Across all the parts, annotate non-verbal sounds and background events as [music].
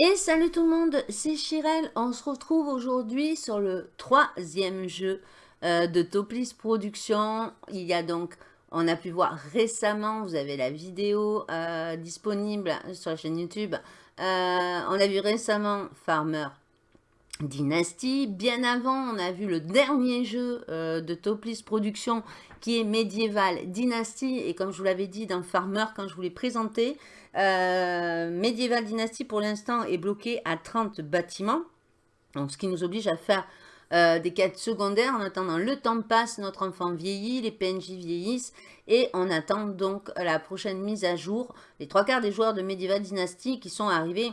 Et salut tout le monde, c'est Chirel. On se retrouve aujourd'hui sur le troisième jeu euh, de Toplis Productions. Il y a donc, on a pu voir récemment, vous avez la vidéo euh, disponible sur la chaîne YouTube. Euh, on a vu récemment Farmer Dynasty. Bien avant, on a vu le dernier jeu de Toplis Productions qui est Medieval Dynasty. Et comme je vous l'avais dit dans Farmer, quand je vous l'ai présenté, euh, Medieval Dynasty, pour l'instant, est bloqué à 30 bâtiments. Donc, ce qui nous oblige à faire euh, des quêtes secondaires. En attendant, le temps passe, notre enfant vieillit, les PNJ vieillissent. Et on attend donc la prochaine mise à jour. Les trois quarts des joueurs de Medieval Dynasty qui sont arrivés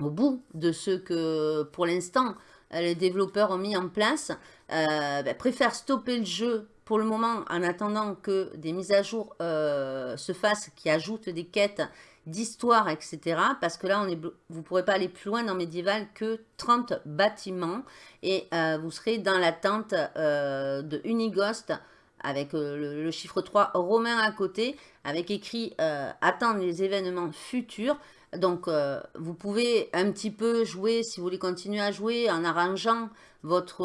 au bout de ce que, pour l'instant, les développeurs ont mis en place, euh, ben, préfèrent stopper le jeu pour le moment, en attendant que des mises à jour euh, se fassent, qui ajoutent des quêtes d'histoire, etc. Parce que là, on est, vous ne pourrez pas aller plus loin dans Medieval que 30 bâtiments. Et euh, vous serez dans l'attente euh, de Unigost, avec le, chiffre 3 romain à côté, avec écrit attendre les événements futurs ». Donc, vous pouvez un petit peu jouer, si vous voulez continuer à jouer, en arrangeant votre,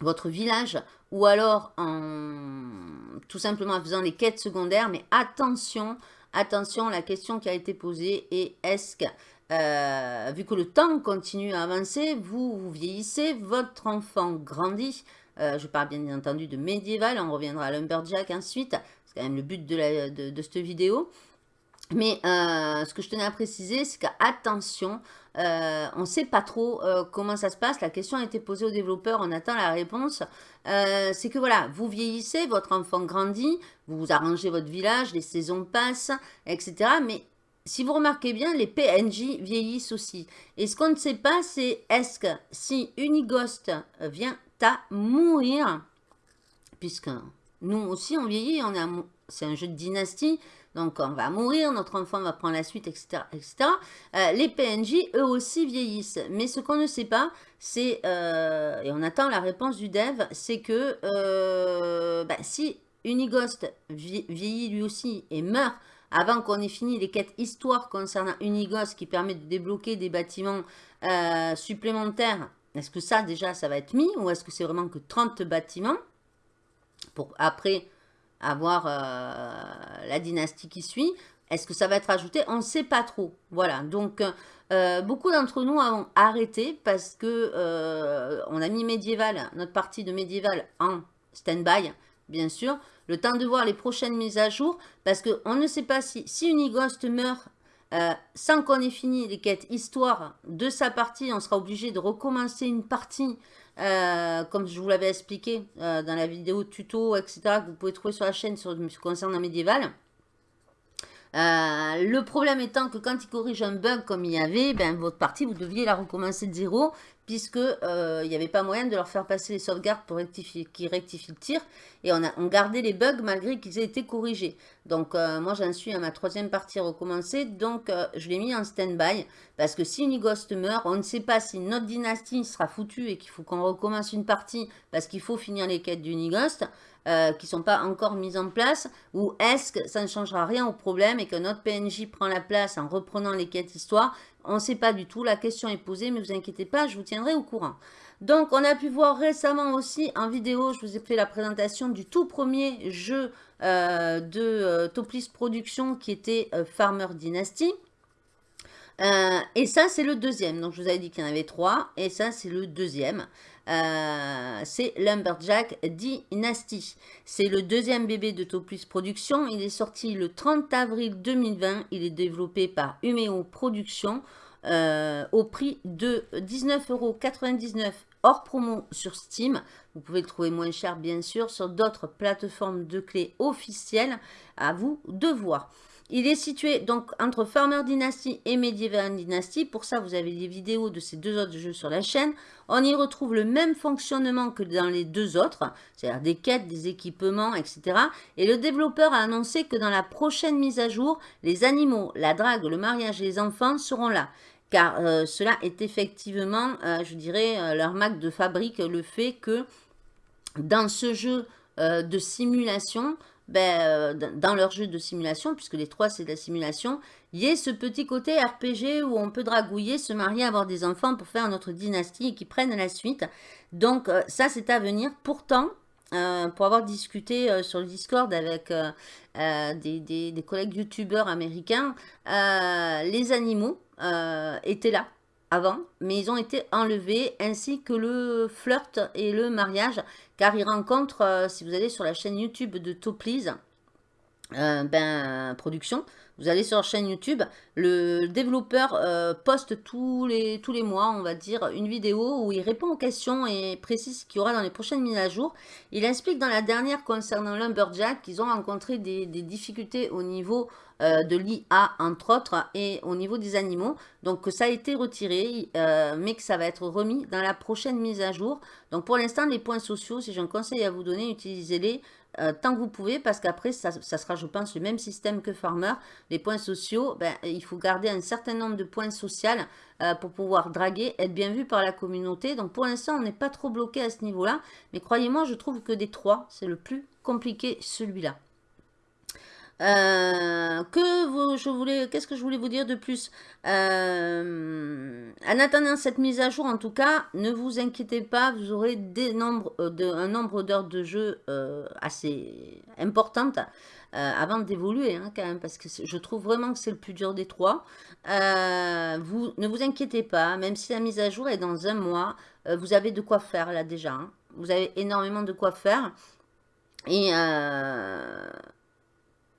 votre village ou alors en tout simplement en faisant les quêtes secondaires. Mais attention, attention, la question qui a été posée est est-ce que, euh, vu que le temps continue à avancer, vous, vous vieillissez, votre enfant grandit, euh, je parle bien entendu de médiéval, on reviendra à Lumberjack ensuite, c'est quand même le but de, cette vidéo. Mais euh, ce que je tenais à préciser, c'est qu'attention, euh, on ne sait pas trop euh, comment ça se passe. La question a été posée aux développeurs, on attend la réponse. c'est que voilà, vous vieillissez, votre enfant grandit, vous arrangez votre village, les saisons passent, etc. Mais si vous remarquez bien, les PNJ vieillissent aussi. Et ce qu'on ne sait pas, c'est est-ce que si Unigost vient à mourir, puisque nous aussi on vieillit, c'est un jeu de dynastie, donc on va mourir, notre enfant va prendre la suite, etc. Euh, les PNJ, eux aussi, vieillissent. Mais ce qu'on ne sait pas, c'est, euh, et on attend la réponse du dev, c'est que euh, bah, si Unigost vieillit lui aussi et meurt avant qu'on ait fini les quêtes histoire concernant Unigost qui permet de débloquer des bâtiments supplémentaires, est-ce que ça déjà ça va être mis ou est-ce que c'est vraiment que 30 bâtiments pour après avoir euh, la dynastie qui suit. Est-ce que ça va être ajouté? On ne sait pas trop. Voilà, donc euh, beaucoup d'entre nous ont arrêté parce que euh, on a mis médiéval, notre partie de médiéval en stand-by, bien sûr. Le temps de voir les prochaines mises à jour parce qu'on ne sait pas si, si Unigost meurt sans qu'on ait fini les quêtes histoire de sa partie, on sera obligé de recommencer une partie euh, comme je vous l'avais expliqué euh, dans la vidéo tuto, etc., que vous pouvez trouver sur la chaîne sur, concernant médiéval. Euh, le problème étant que quand il corrige un bug comme il y avait, ben, votre partie, vous deviez la recommencer de zéro puisque il n'y avait pas moyen de leur faire passer les sauvegardes pour rectifier, qui rectifient le tir. Et on, a, gardait les bugs malgré qu'ils aient été corrigés. Donc moi j'en suis à ma troisième partie recommencée, donc je l'ai mis en stand-by. Parce que si Unigost meurt, on ne sait pas si notre dynastie sera foutue et qu'il faut qu'on recommence une partie parce qu'il faut finir les quêtes d'Unigost. Euh, qui ne sont pas encore mises en place ou est-ce que ça ne changera rien au problème et que notre PNJ prend la place en reprenant les quêtes histoire On ne sait pas du tout, la question est posée, mais vous inquiétez pas, je vous tiendrai au courant. Donc, on a pu voir récemment aussi en vidéo, je vous ai fait la présentation du tout premier jeu euh, de euh, Toplis Productions qui était Farmer Dynasty. et ça, c'est le deuxième. Donc, je vous avais dit qu'il y en avait trois. Et ça, c'est le deuxième. Euh, c'est Lumberjack Dynasty. C'est le deuxième bébé de Topus Productions. Il est sorti le 30 avril 2020. Il est développé par Umeo Productions euh, au prix de 19,99€ hors promo sur Steam. Vous pouvez le trouver moins cher, bien sûr, sur d'autres plateformes de clés officielles. À vous de voir. Il est situé donc entre Farmer Dynasty et Medieval Dynasty. Pour ça, vous avez des vidéos de ces deux autres jeux sur la chaîne. On y retrouve le même fonctionnement que dans les deux autres, c'est-à-dire des quêtes, des équipements, etc. Et le développeur a annoncé que dans la prochaine mise à jour, les animaux, la drague, le mariage et les enfants seront là. Car euh, cela est effectivement, euh, je dirais, euh, leur marque de fabrique, le fait que dans ce jeu de simulation, ben, dans leur jeu de simulation, puisque les trois c'est de la simulation, il y ait ce petit côté RPG où on peut dragouiller, se marier, avoir des enfants pour faire notre dynastie et qui prennent la suite. Donc ça c'est à venir. Pourtant, pour avoir discuté sur le Discord avec des, des, collègues youtubeurs américains, les animaux étaient là avant, mais ils ont été enlevés, ainsi que le flirt et le mariage, car ils rencontrent, euh, si vous allez sur la chaîne YouTube de Toplies, euh, ben, production, vous allez sur leur chaîne YouTube, le développeur euh, poste tous les, tous les mois, on va dire, une vidéo où il répond aux questions et précise ce qu'il y aura dans les prochaines mises à jour. Il explique dans la dernière concernant Lumberjack qu'ils ont rencontré des, difficultés au niveau euh, de l'IA, entre autres, et au niveau des animaux. Donc, ça a été retiré, euh, mais que ça va être remis dans la prochaine mise à jour. Donc, pour l'instant, les points sociaux, si j'ai un conseil à vous donner, utilisez-les euh, tant que vous pouvez, parce qu'après, ça, sera, je pense, le même système que Farmer. Les points sociaux, ben, il faut garder un certain nombre de points sociaux pour pouvoir draguer, être bien vu par la communauté. Donc, pour l'instant, on n'est pas trop bloqué à ce niveau-là. Mais croyez-moi, je trouve que des trois, c'est le plus compliqué, celui-là. Euh, que je voulais, qu'est-ce que je voulais vous dire de plus? Euh, En attendant cette mise à jour, en tout cas, ne vous inquiétez pas, vous aurez euh, un nombre d'heures de jeu assez importante avant d'évoluer, hein, quand même, parce que je trouve vraiment que c'est le plus dur des trois. vous, ne vous inquiétez pas, même si la mise à jour est dans un mois, vous avez de quoi faire là déjà. Hein. Vous avez énormément de quoi faire. Et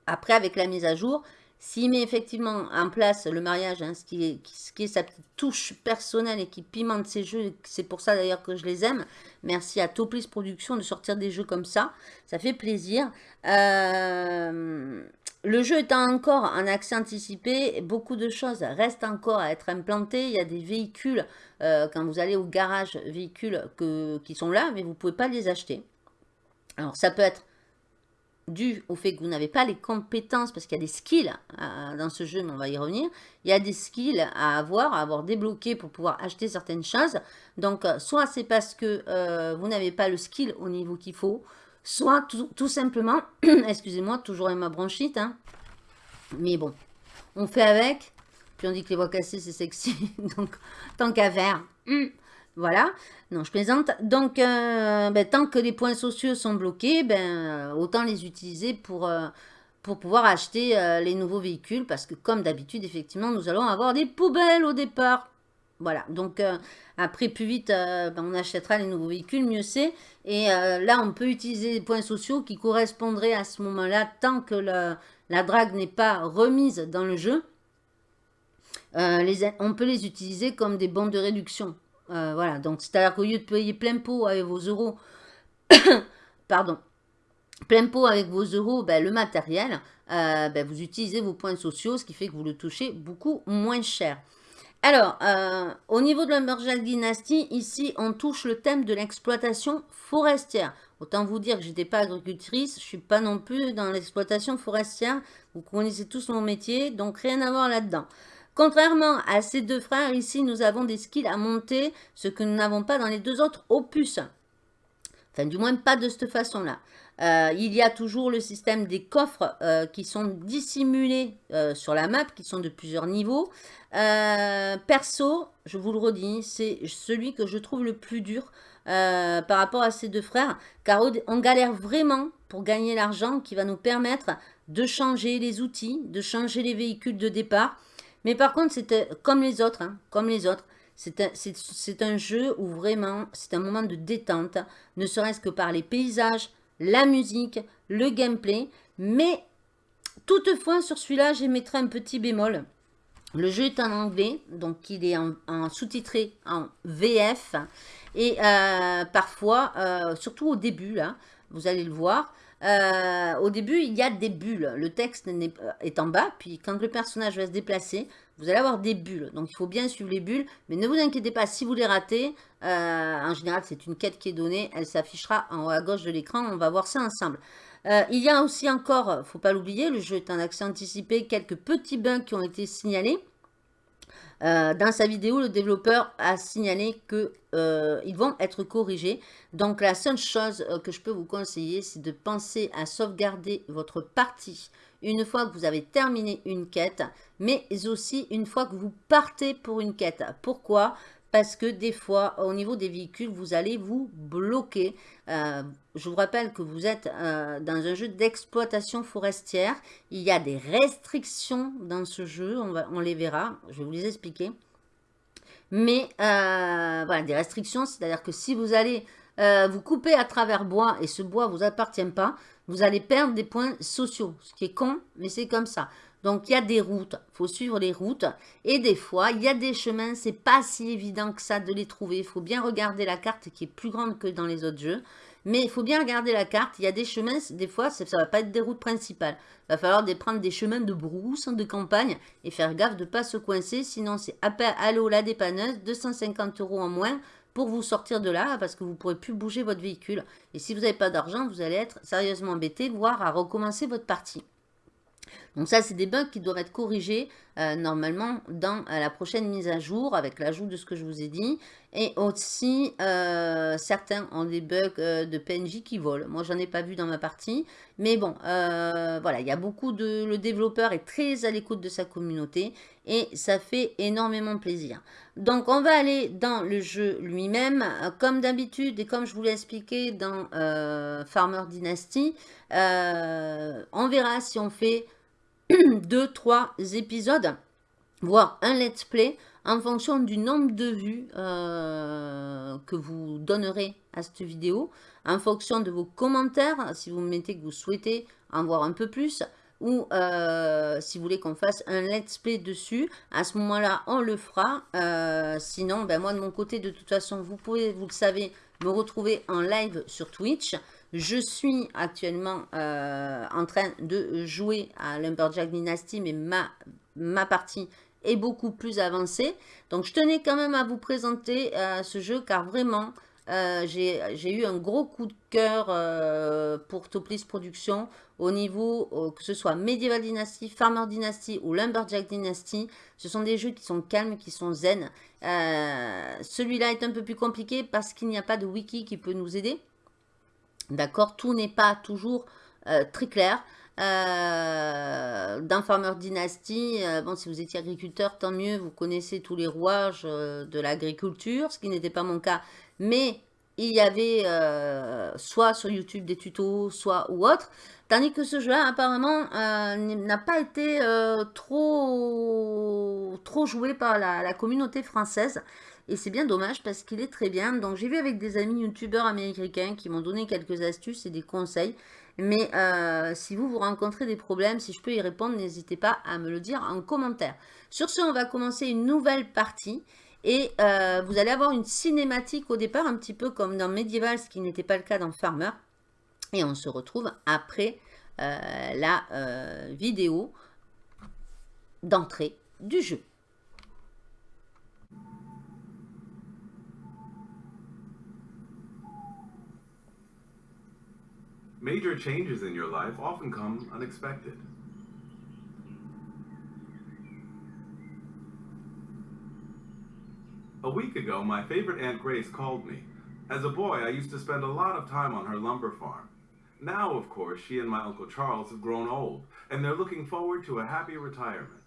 après, avec la mise à jour, s'il met effectivement en place le mariage, hein, ce, qui est, sa petite touche personnelle et qui pimente ses jeux, c'est pour ça d'ailleurs que je les aime. Merci à Toplis Productions de sortir des jeux comme ça, ça fait plaisir. Euh, le jeu étant encore en accès anticipé, beaucoup de choses restent encore à être implantées. Il y a des véhicules, euh, quand vous allez au garage, véhicules que, qui sont là, mais vous ne pouvez pas les acheter. Alors ça peut être dû au fait que vous n'avez pas les compétences, parce qu'il y a des skills euh, dans ce jeu, mais on va y revenir, il y a des skills à avoir, à avoir débloqué pour pouvoir acheter certaines choses. Donc, euh, soit c'est parce que euh, vous n'avez pas le skill au niveau qu'il faut, soit tout, simplement, [clears throat] excusez-moi, toujours avec ma bronchite, hein, mais bon, on fait avec, puis on dit que les voix cassées c'est sexy, [laughs] donc tant qu'à faire, hmm, voilà, non, je plaisante. Donc, euh, ben, tant que les points sociaux sont bloqués, ben, euh, autant les utiliser pour, euh, pouvoir acheter les nouveaux véhicules. Parce que, comme d'habitude, effectivement, nous allons avoir des poubelles au départ. Voilà, donc après, plus vite, ben, on achètera les nouveaux véhicules, mieux c'est. Et là, on peut utiliser les points sociaux qui correspondraient à ce moment-là, tant que la drague n'est pas remise dans le jeu. On peut les utiliser comme des bons de réduction. Euh, voilà, donc c'est-à-dire qu'au lieu de payer plein pot avec vos euros, [coughs] pardon, plein pot avec vos euros, ben, le matériel, euh, ben, vous utilisez vos points sociaux, ce qui fait que vous le touchez beaucoup moins cher. Alors, euh, au niveau de l'Umbergel Dynasty, ici, on touche le thème de l'exploitation forestière. Autant vous dire que je n'étais pas agricultrice, je ne suis pas non plus dans l'exploitation forestière. Vous connaissez tous mon métier, donc rien à voir là-dedans. Contrairement à ces deux frères, ici, nous avons des skills à monter, ce que nous n'avons pas dans les deux autres opus. Enfin, du moins, pas de cette façon-là. Euh, il y a toujours le système des coffres euh, qui sont dissimulés euh, sur la map, qui sont de plusieurs niveaux. perso, je vous le redis, c'est celui que je trouve le plus dur par rapport à ces deux frères, car on galère vraiment pour gagner l'argent qui va nous permettre de changer les outils, de changer les véhicules de départ, mais par contre, c'est comme les autres, hein, comme les autres. C'est un, jeu où vraiment, c'est un moment de détente, ne serait-ce que par les paysages, la musique, le gameplay. Mais toutefois, sur celui-là, j'émettrai un petit bémol. Le jeu est en anglais, donc il est en, sous-titré en VF. Et euh, parfois, euh, surtout au début, là, vous allez le voir, euh, au début, il y a des bulles. Le texte est, en bas, puis quand le personnage va se déplacer, vous allez avoir des bulles. Donc, il faut bien suivre les bulles. Mais ne vous inquiétez pas, si vous les ratez, euh, en général, c'est une quête qui est donnée. Elle s'affichera en haut à gauche de l'écran. On va voir ça ensemble. Euh, il y a aussi encore, faut pas l'oublier, le jeu est en accès anticipé, quelques petits bugs qui ont été signalés. Euh, dans sa vidéo, le développeur a signalé qu'ils euh, vont être corrigés. Donc, la seule chose euh, que je peux vous conseiller, c'est de penser à sauvegarder votre partie une fois que vous avez terminé une quête, mais aussi une fois que vous partez pour une quête. Pourquoi? Parce que des fois, au niveau des véhicules, vous allez vous bloquer. Euh, je vous rappelle que vous êtes euh, dans un jeu d'exploitation forestière. Il y a des restrictions dans ce jeu, on, va, on les verra, je vais vous les expliquer. Mais euh, voilà, des restrictions, c'est-à-dire que si vous allez vous couper à travers bois et ce bois ne vous appartient pas, vous allez perdre des points sociaux. Ce qui est con, mais c'est comme ça. Donc, il y a des routes, il faut suivre les routes. Et des fois, il y a des chemins, c'est pas si évident que ça de les trouver. Il faut bien regarder la carte qui est plus grande que dans les autres jeux. Mais il faut bien regarder la carte. Il y a des chemins, des fois, ça ne va pas être des routes principales. Il va falloir prendre des chemins de brousse, de campagne, et faire gaffe de ne pas se coincer. Sinon, c'est l'eau, la dépanneuse, 250 euros en moins pour vous sortir de là, parce que vous ne pourrez plus bouger votre véhicule. Et si vous n'avez pas d'argent, vous allez être sérieusement embêté, voire à recommencer votre partie. Donc ça, c'est des bugs qui doivent être corrigés euh, normalement dans euh, la prochaine mise à jour avec l'ajout de ce que je vous ai dit. Et aussi, euh, certains ont des bugs de PNJ qui volent. Moi, j'en ai pas vu dans ma partie. Mais bon, voilà, il y a beaucoup de... Le développeur est très à l'écoute de sa communauté et ça fait énormément plaisir. Donc, on va aller dans le jeu lui-même. Comme d'habitude et comme je vous l'ai expliqué dans Farmer Dynasty, on verra si on fait [clears throat] deux, trois épisodes, voire un let's play, en fonction du nombre de vues euh, que vous donnerez à cette vidéo, en fonction de vos commentaires, si vous mettez que vous souhaitez en voir un peu plus, ou euh, si vous voulez qu'on fasse un let's play dessus, à ce moment-là, on le fera. Euh, sinon, ben moi, de mon côté, de toute façon, vous pouvez, vous le savez, me retrouver en live sur Twitch. Je suis actuellement euh, en train de jouer à Lumberjack Dynasty, mais ma, ma partie est beaucoup plus avancée. Donc, je tenais quand même à vous présenter euh, ce jeu, car vraiment, euh, j'ai eu un gros coup de cœur pour Toplis Productions au niveau, que ce soit Medieval Dynasty, Farmer Dynasty ou Lumberjack Dynasty. Ce sont des jeux qui sont calmes, qui sont zen. Celui-là est un peu plus compliqué parce qu'il n'y a pas de wiki qui peut nous aider. D'accord Tout n'est pas toujours euh, très clair. Euh, dans Farmer Dynasty, euh, bon, si vous étiez agriculteur, tant mieux, vous connaissez tous les rouages de l'agriculture, ce qui n'était pas mon cas. Mais il y avait soit sur YouTube des tutos, soit ou autre. Tandis que ce jeu-là, apparemment, n'a pas été trop, trop joué par la communauté française. Et c'est bien dommage parce qu'il est très bien. Donc j'ai vu avec des amis youtubeurs américains qui m'ont donné quelques astuces et des conseils. Mais euh, si vous, vous rencontrez des problèmes, si je peux y répondre, n'hésitez pas à me le dire en commentaire. Sur ce, on va commencer une nouvelle partie. Et euh, vous allez avoir une cinématique au départ, un petit peu comme dans Medieval, ce qui n'était pas le cas dans Farmer. Et on se retrouve après euh, la vidéo d'entrée du jeu. Major changes in your life often come unexpected. A week ago, my favorite Aunt Grace called me. As a boy, I used to spend a lot of time on her lumber farm. Now, of course, she and my Uncle Charles have grown old, and they're looking forward to a happy retirement.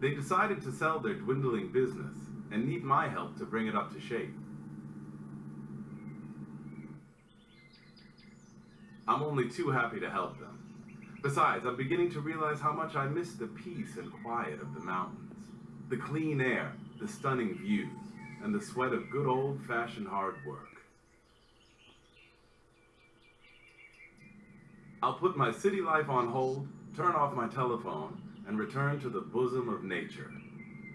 They decided to sell their dwindling business and need my help to bring it up to shape. I'm only too happy to help them. Besides, I'm beginning to realize how much I miss the peace and quiet of the mountains. The clean air, the stunning views, and the sweat of good old-fashioned hard work. I'll put my city life on hold, turn off my telephone, and return to the bosom of nature.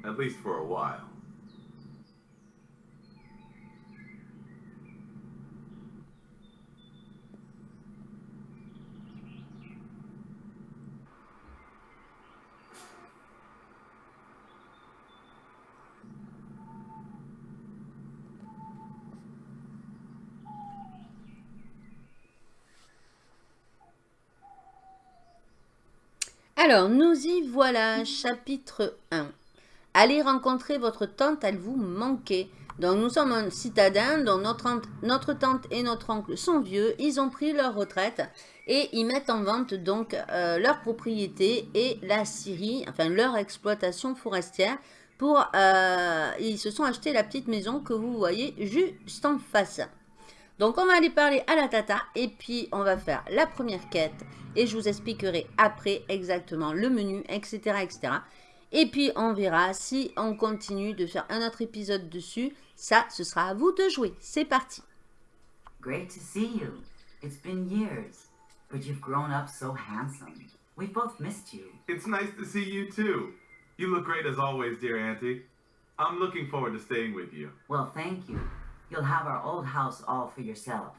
At least for a while. Alors, nous y voilà, chapitre 1. Allez rencontrer votre tante, elle vous manquait. Donc, nous sommes un citadin dont notre, tante et notre oncle sont vieux. Ils ont pris leur retraite et ils mettent en vente donc euh, leur propriété et la Syrie, enfin leur exploitation forestière. Pour, euh, ils se sont achetés la petite maison que vous voyez juste en face. Donc, on va aller parler à la tata et puis on va faire la première quête et je vous expliquerai après exactement le menu, etc. etc. Et puis, on verra si on continue de faire un autre épisode dessus. Ça, ce sera à vous de jouer. C'est parti. Great to see you. It's been years, but you've grown up so handsome. We've both missed you. It's nice to see you too. You look great as always, dear Auntie. I'm looking forward to staying with you. Well, thank you. You'll have our old house all for yourself.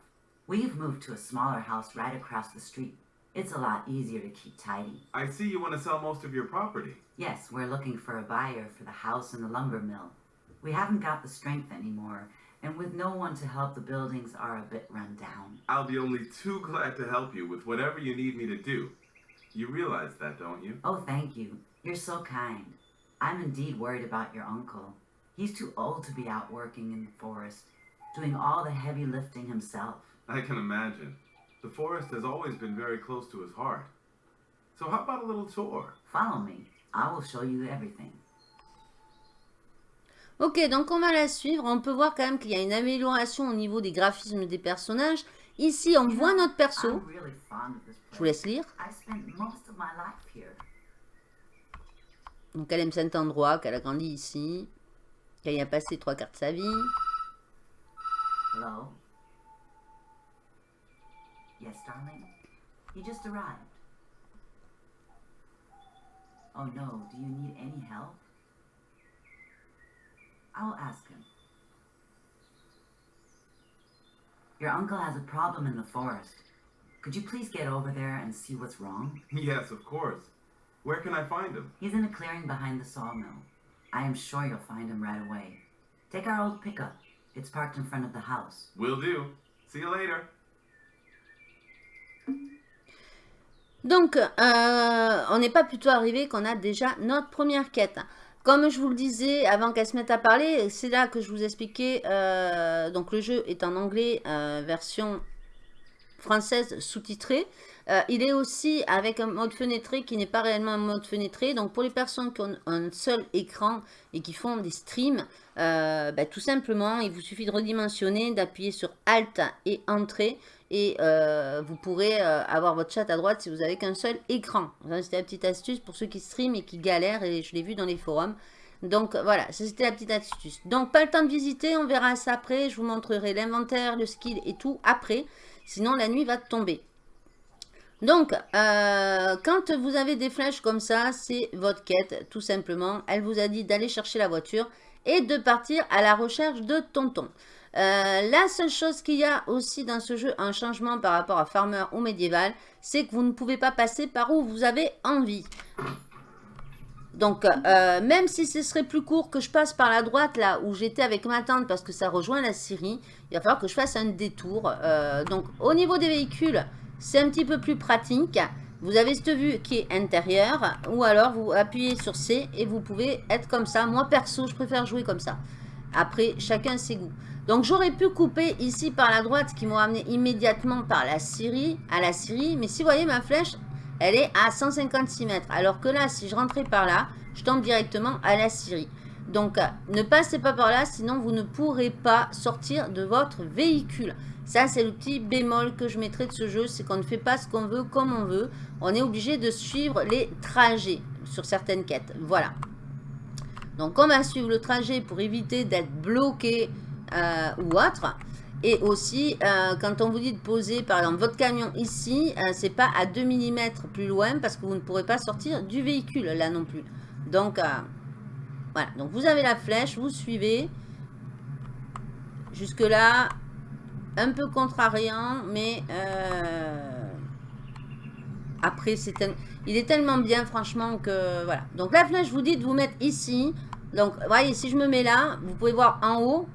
We've moved to a smaller house right across the street. It's a lot easier to keep tidy. I see you want to sell most of your property. Yes, we're looking for a buyer for the house and the lumber mill. We haven't got the strength anymore, and with no one to help, the buildings are a bit run down. I'll be only too glad to help you with whatever you need me to do. You realize that, don't you? Oh, thank you. You're so kind. I'm indeed worried about your uncle. He's too old to be out working in the forest, doing all the heavy lifting himself. I can imagine. The forest has always been very close to his heart. So how about a little tour? Follow me. I will show you everything. Ok, donc on va la suivre. On peut voir quand même qu'il y a une amélioration au niveau des graphismes des personnages. Ici, on voit notre perso. Je vous laisse lire. Donc elle aime cet endroit, qu'elle a grandi ici, qu'elle y a passé trois quarts de sa vie. Hello? Yes, darling? You just arrived. Oh no, do you need any help? I will ask him. Your uncle has a problem in the forest. Could you please get over there and see what's wrong? [laughs] Yes, of course. Where can I find him? He's in a clearing behind the sawmill. I am sure you'll find him right away. Take our old pickup. It's parked in front of the house. Will do. See you later. Donc, euh, on n'est pas plutôt arrivé qu'on a déjà notre première quête. Comme je vous le disais avant qu'elle se mette à parler, c'est là que je vous expliquais. euh, donc, le jeu est en anglais, euh, version française sous-titrée. Il est aussi avec un mode fenêtré qui n'est pas réellement un mode fenêtré. Donc, pour les personnes qui ont un seul écran et qui font des streams, bah, tout simplement, il vous suffit de redimensionner, d'appuyer sur Alt et Entrée. Et euh, vous pourrez euh, avoir votre chat à droite si vous avez qu'un seul écran. C'était la petite astuce pour ceux qui streament et qui galèrent. Et je l'ai vu dans les forums. Donc voilà, c'était la petite astuce. Donc pas le temps de visiter, on verra ça après. Je vous montrerai l'inventaire, le skill et tout après. Sinon la nuit va tomber. Donc, euh, quand vous avez des flèches comme ça, c'est votre quête, tout simplement. Elle vous a dit d'aller chercher la voiture et de partir à la recherche de tonton. Euh, la seule chose qu'il y a aussi dans ce jeu, un changement par rapport à Farmer ou Médiéval, c'est que vous ne pouvez pas passer par où vous avez envie. Donc, euh, même si ce serait plus court que je passe par la droite, là, où j'étais avec ma tante, parce que ça rejoint la Syrie, il va falloir que je fasse un détour. Euh, donc, au niveau des véhicules, c'est un petit peu plus pratique. Vous avez cette vue qui est intérieure, ou alors vous appuyez sur C et vous pouvez être comme ça. Moi, perso, je préfère jouer comme ça. Après, chacun ses goûts. Donc, j'aurais pu couper ici par la droite, qui m'ont amené immédiatement par la Syrie, à la Syrie. Mais si vous voyez ma flèche, elle est à 156 mètres. Alors que là, si je rentrais par là, je tombe directement à la Syrie. Donc, euh, ne passez pas par là, sinon vous ne pourrez pas sortir de votre véhicule. Ça, c'est le petit bémol que je mettrai de ce jeu, c'est qu'on ne fait pas ce qu'on veut comme on veut. On est obligé de suivre les trajets sur certaines quêtes. Voilà. Donc, on va suivre le trajet pour éviter d'être bloqué ou autre. Et aussi, euh, quand on vous dit de poser, par exemple, votre camion ici, euh, c'est pas à 2 mm plus loin parce que vous ne pourrez pas sortir du véhicule là non plus. Donc, euh, voilà. Donc, vous avez la flèche, vous suivez. Jusque-là, un peu contrariant, mais euh, après, c'est il est tellement bien, franchement, que voilà. Donc, la flèche, vous dit de vous mettre ici. Donc, voyez, si je me mets là, vous pouvez voir en haut,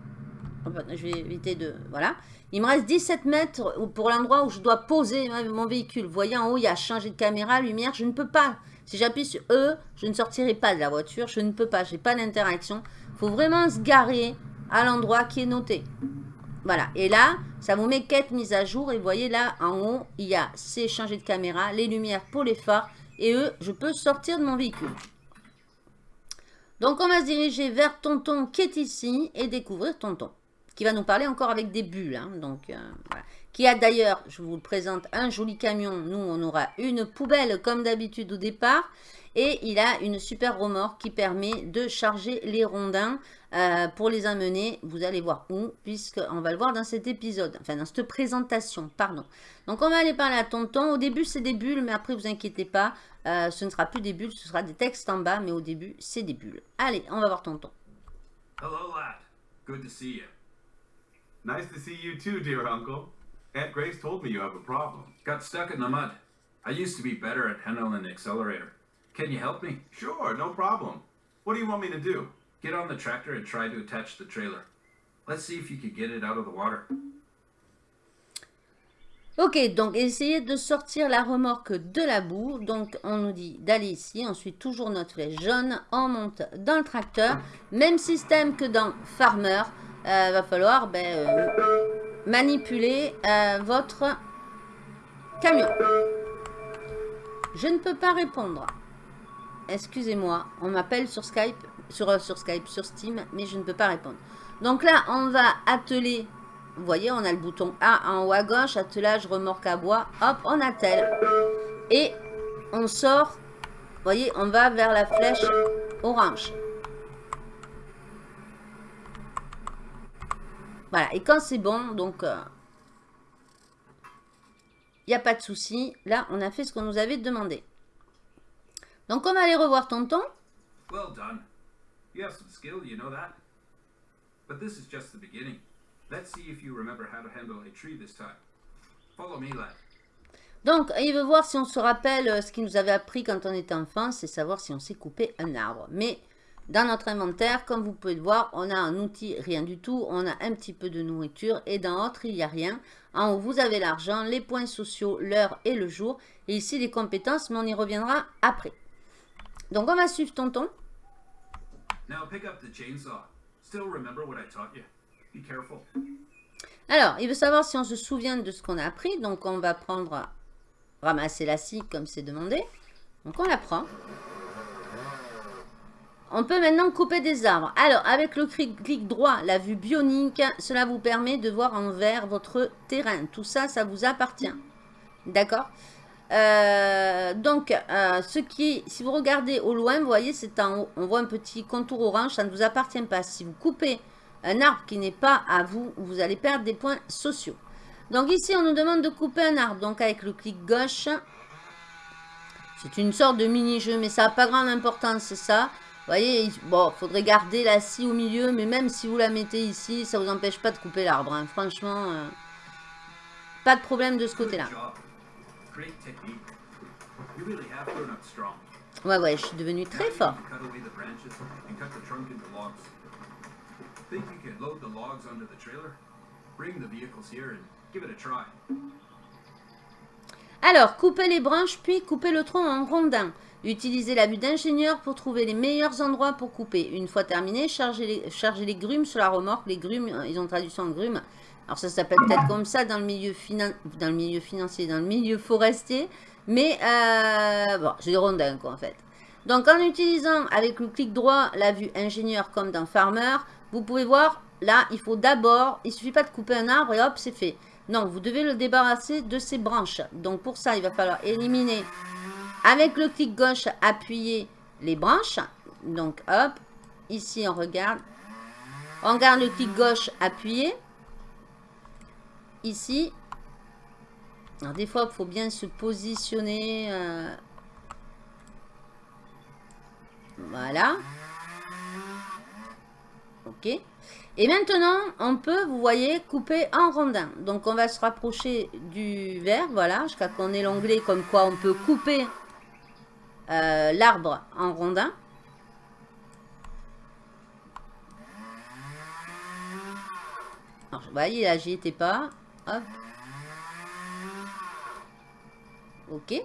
je vais éviter de... Voilà. Il me reste 17 mètres pour l'endroit où je dois poser mon véhicule. Vous voyez, en haut, il y a changé de caméra, lumière. Je ne peux pas. Si j'appuie sur E, je ne sortirai pas de la voiture. Je ne peux pas. Je n'ai pas d'interaction. Il faut vraiment se garer à l'endroit qui est noté. Voilà. Et là, ça vous met quête mise à jour. Et vous voyez là, en haut, il y a c'est changer de caméra, les lumières pour les phares. Et eux, je peux sortir de mon véhicule. Donc, on va se diriger vers Tonton qui est ici et découvrir Tonton. Qui va nous parler encore avec des bulles. Hein. donc, euh, Qui a d'ailleurs, je vous le présente, un joli camion. Nous, on aura une poubelle comme d'habitude au départ. Et il a une super remorque qui permet de charger les rondins euh, pour les amener. Vous allez voir où, puisqu'on va le voir dans cet épisode. Enfin, dans cette présentation, pardon. Donc, on va aller parler à Tonton. Au début, c'est des bulles, mais après, vous inquiétez pas. Euh, ce ne sera plus des bulles, ce sera des textes en bas, mais au début, c'est des bulles. Allez, on va voir Tonton. Hello, lad. Good to see you. Nice to see you too, dear uncle. Aunt Grace told me you have a problem. Got stuck in the mud. I used to be better at handling the accelerator. Can you help me? Sure, no problem. What do you want me to do? Get on the tractor and try to attach the trailer. Let's see if you can get it out of the water. Ok, donc essayez de sortir la remorque de la boue. Donc on nous dit d'aller ici, on suit toujours notre flèche jaune, on monte dans le tracteur. Même système que dans Farmer, euh, va falloir ben, euh, manipuler euh, votre camion. Je ne peux pas répondre. Excusez-moi, on m'appelle sur Skype, sur, sur Skype, sur Steam, mais je ne peux pas répondre. Donc là, on va atteler. Vous voyez, on a le bouton A en haut à gauche, attelage, remorque à bois. Hop, on attelle. Et on sort. Vous voyez, on va vers la flèche orange. Voilà, et quand c'est bon, donc... Il euh, n'y a pas de souci. Là, on a fait ce qu'on nous avait demandé. Donc on va aller revoir tonton. Well done. You have some skill, you know that. But this is just the beginning. Let's see if you remember how to handle a tree this time. Follow me, lad. Donc, il veut voir si on se rappelle euh, ce qu'il nous avait appris quand on était enfant, c'est savoir si on sait couper un arbre. Mais dans notre inventaire, comme vous pouvez le voir, on a un outil, rien du tout. On a un petit peu de nourriture et dans autre, il n'y a rien. En haut, vous avez l'argent, les points sociaux, l'heure et le jour. Et ici, les compétences, mais on y reviendra après. Donc, on va suivre Tonton. Alors, il veut savoir si on se souvient de ce qu'on a appris. Donc, on va prendre, ramasser la scie comme c'est demandé. Donc, on la prend. On peut maintenant couper des arbres. Alors, avec le clic droit, la vue bionique, cela vous permet de voir en vert votre terrain. Tout ça, ça vous appartient. D'accord? Euh, donc, euh, ce qui, si vous regardez au loin, vous voyez, c'est en haut, on voit un petit contour orange, ça ne vous appartient pas. Si vous coupez un arbre qui n'est pas à vous, vous allez perdre des points sociaux. Donc ici, on nous demande de couper un arbre. Donc avec le clic gauche, c'est une sorte de mini-jeu, mais ça n'a pas grande importance, c'est ça. Vous voyez, bon, faudrait garder la scie au milieu, mais même si vous la mettez ici, ça ne vous empêche pas de couper l'arbre. Hein. Franchement, euh, pas de problème de ce côté-là. Ouais, ouais, je suis devenu très fort. Alors, coupez les branches, puis coupez le tronc en rondins. Utilisez la vue d'ingénieur pour trouver les meilleurs endroits pour couper. Une fois terminé, chargez les, grumes sur la remorque. Les grumes, euh, ils ont traduction en grumes. Alors ça s'appelle peut-être comme ça dans le, milieu dans le milieu financier, dans le milieu forestier. Mais, euh, bon, j'ai des rondins quoi en fait. Donc en utilisant avec le clic droit la vue ingénieur comme dans Farmer, vous pouvez voir, là, il faut d'abord, il suffit pas de couper un arbre et hop, c'est fait. Non, vous devez le débarrasser de ses branches. Donc pour ça, il va falloir éliminer avec le clic gauche, appuyer les branches. Donc, hop, ici, on regarde. On garde le clic gauche, appuyer. Ici. Alors, des fois, il faut bien se positionner. Euh. Voilà. Ok. Et maintenant, on peut, vous voyez, couper en rondin. Donc, on va se rapprocher du vert, voilà, jusqu'à qu'on ait l'onglet comme quoi on peut couper euh, l'arbre en rondin. marche. Vous voyez, là, j'y étais pas. Hop. Ok.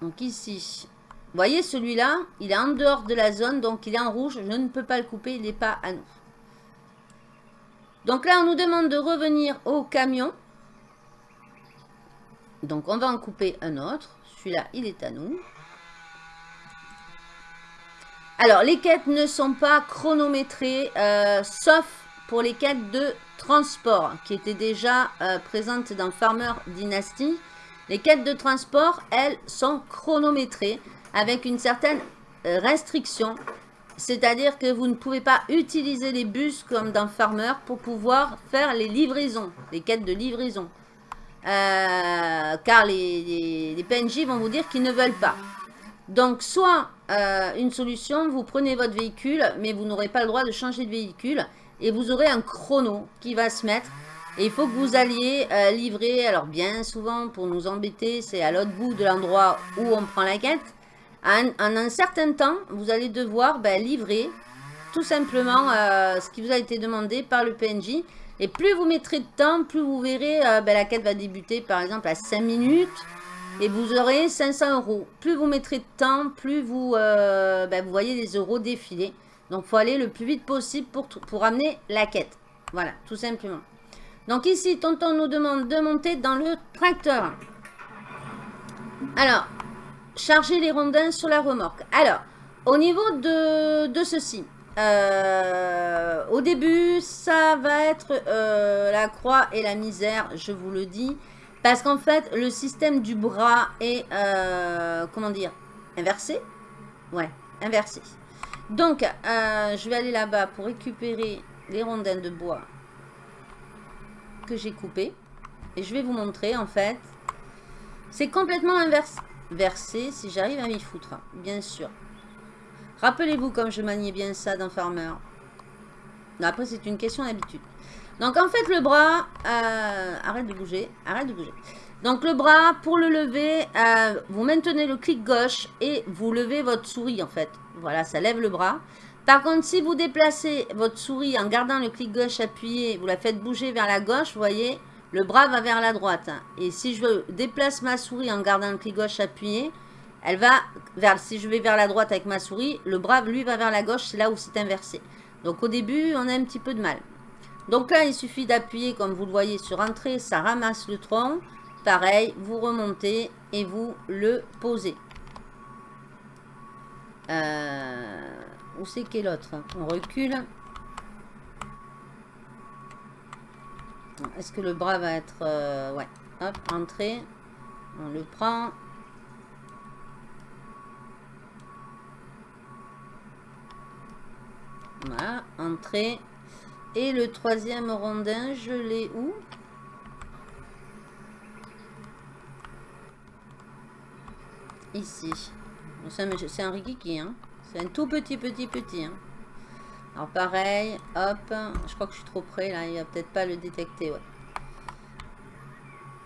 Donc ici, voyez celui-là, il est en dehors de la zone, donc il est en rouge. Je ne peux pas le couper, il n'est pas à nous. Donc là, on nous demande de revenir au camion. Donc on va en couper un autre. Celui-là, il est à nous. Alors, les quêtes ne sont pas chronométrées, euh, sauf pour les quêtes de transport, qui étaient déjà euh, présentes dans Farmer Dynasty. Les quêtes de transport, elles, sont chronométrées avec une certaine euh, restriction. C'est-à-dire que vous ne pouvez pas utiliser les bus comme dans Farmer pour pouvoir faire les livraisons, les quêtes de livraison. car les, PNJ vont vous dire qu'ils ne veulent pas. Donc, soit euh, une solution, vous prenez votre véhicule, mais vous n'aurez pas le droit de changer de véhicule. Et vous aurez un chrono qui va se mettre. Et il faut que vous alliez euh, livrer, alors bien souvent pour nous embêter, c'est à l'autre bout de l'endroit où on prend la quête. En, un certain temps, vous allez devoir ben, livrer tout simplement euh, ce qui vous a été demandé par le PNJ. Et plus vous mettrez de temps, plus vous verrez, ben, la quête va débuter par exemple à 5 minutes. Et vous aurez 500 euros. Plus vous mettrez de temps, plus vous, euh, ben, voyez les euros défiler. Donc, il faut aller le plus vite possible pour amener la quête. Voilà, tout simplement. Donc ici, Tonton nous demande de monter dans le tracteur. Alors, charger les rondins sur la remorque. Alors, au niveau de, de ceci, euh, au début, ça va être euh, la croix et la misère, je vous le dis. Parce qu'en fait, le système du bras est, euh, comment dire, inversé. Ouais, inversé. Donc, je vais aller là-bas pour récupérer les rondins de bois que j'ai coupés. Et je vais vous montrer, en fait. C'est complètement inversé, si j'arrive à m'y foutre, bien sûr. Rappelez-vous comme je maniais bien ça dans Farmer. Après, c'est une question d'habitude. Donc en fait le bras, euh, arrête de bouger, arrête de bouger. Donc le bras, pour le lever, euh, vous maintenez le clic gauche et vous levez votre souris en fait. Voilà, ça lève le bras. Par contre, si vous déplacez votre souris en gardant le clic gauche appuyé, vous la faites bouger vers la gauche, vous voyez, le bras va vers la droite. Et si je déplace ma souris en gardant le clic gauche appuyé, elle va vers, si je vais vers la droite avec ma souris, le bras, lui, va vers la gauche, c'est là où c'est inversé. Donc au début, on a un petit peu de mal. Donc là, il suffit d'appuyer, comme vous le voyez, sur Entrée, ça ramasse le tronc. Pareil, vous remontez et vous le posez. Euh, où c'est qu'est l'autre? On recule. Est-ce que le bras va être... Euh, ouais, hop, entrée. On le prend. Voilà, entrée. Et le troisième rondin, je l'ai où? Ici. C'est un rikiki, hein. C'est un tout petit, petit, petit. Hein. Alors pareil, hop. Je crois que je suis trop près, là. Il va peut-être pas le détecter, ouais.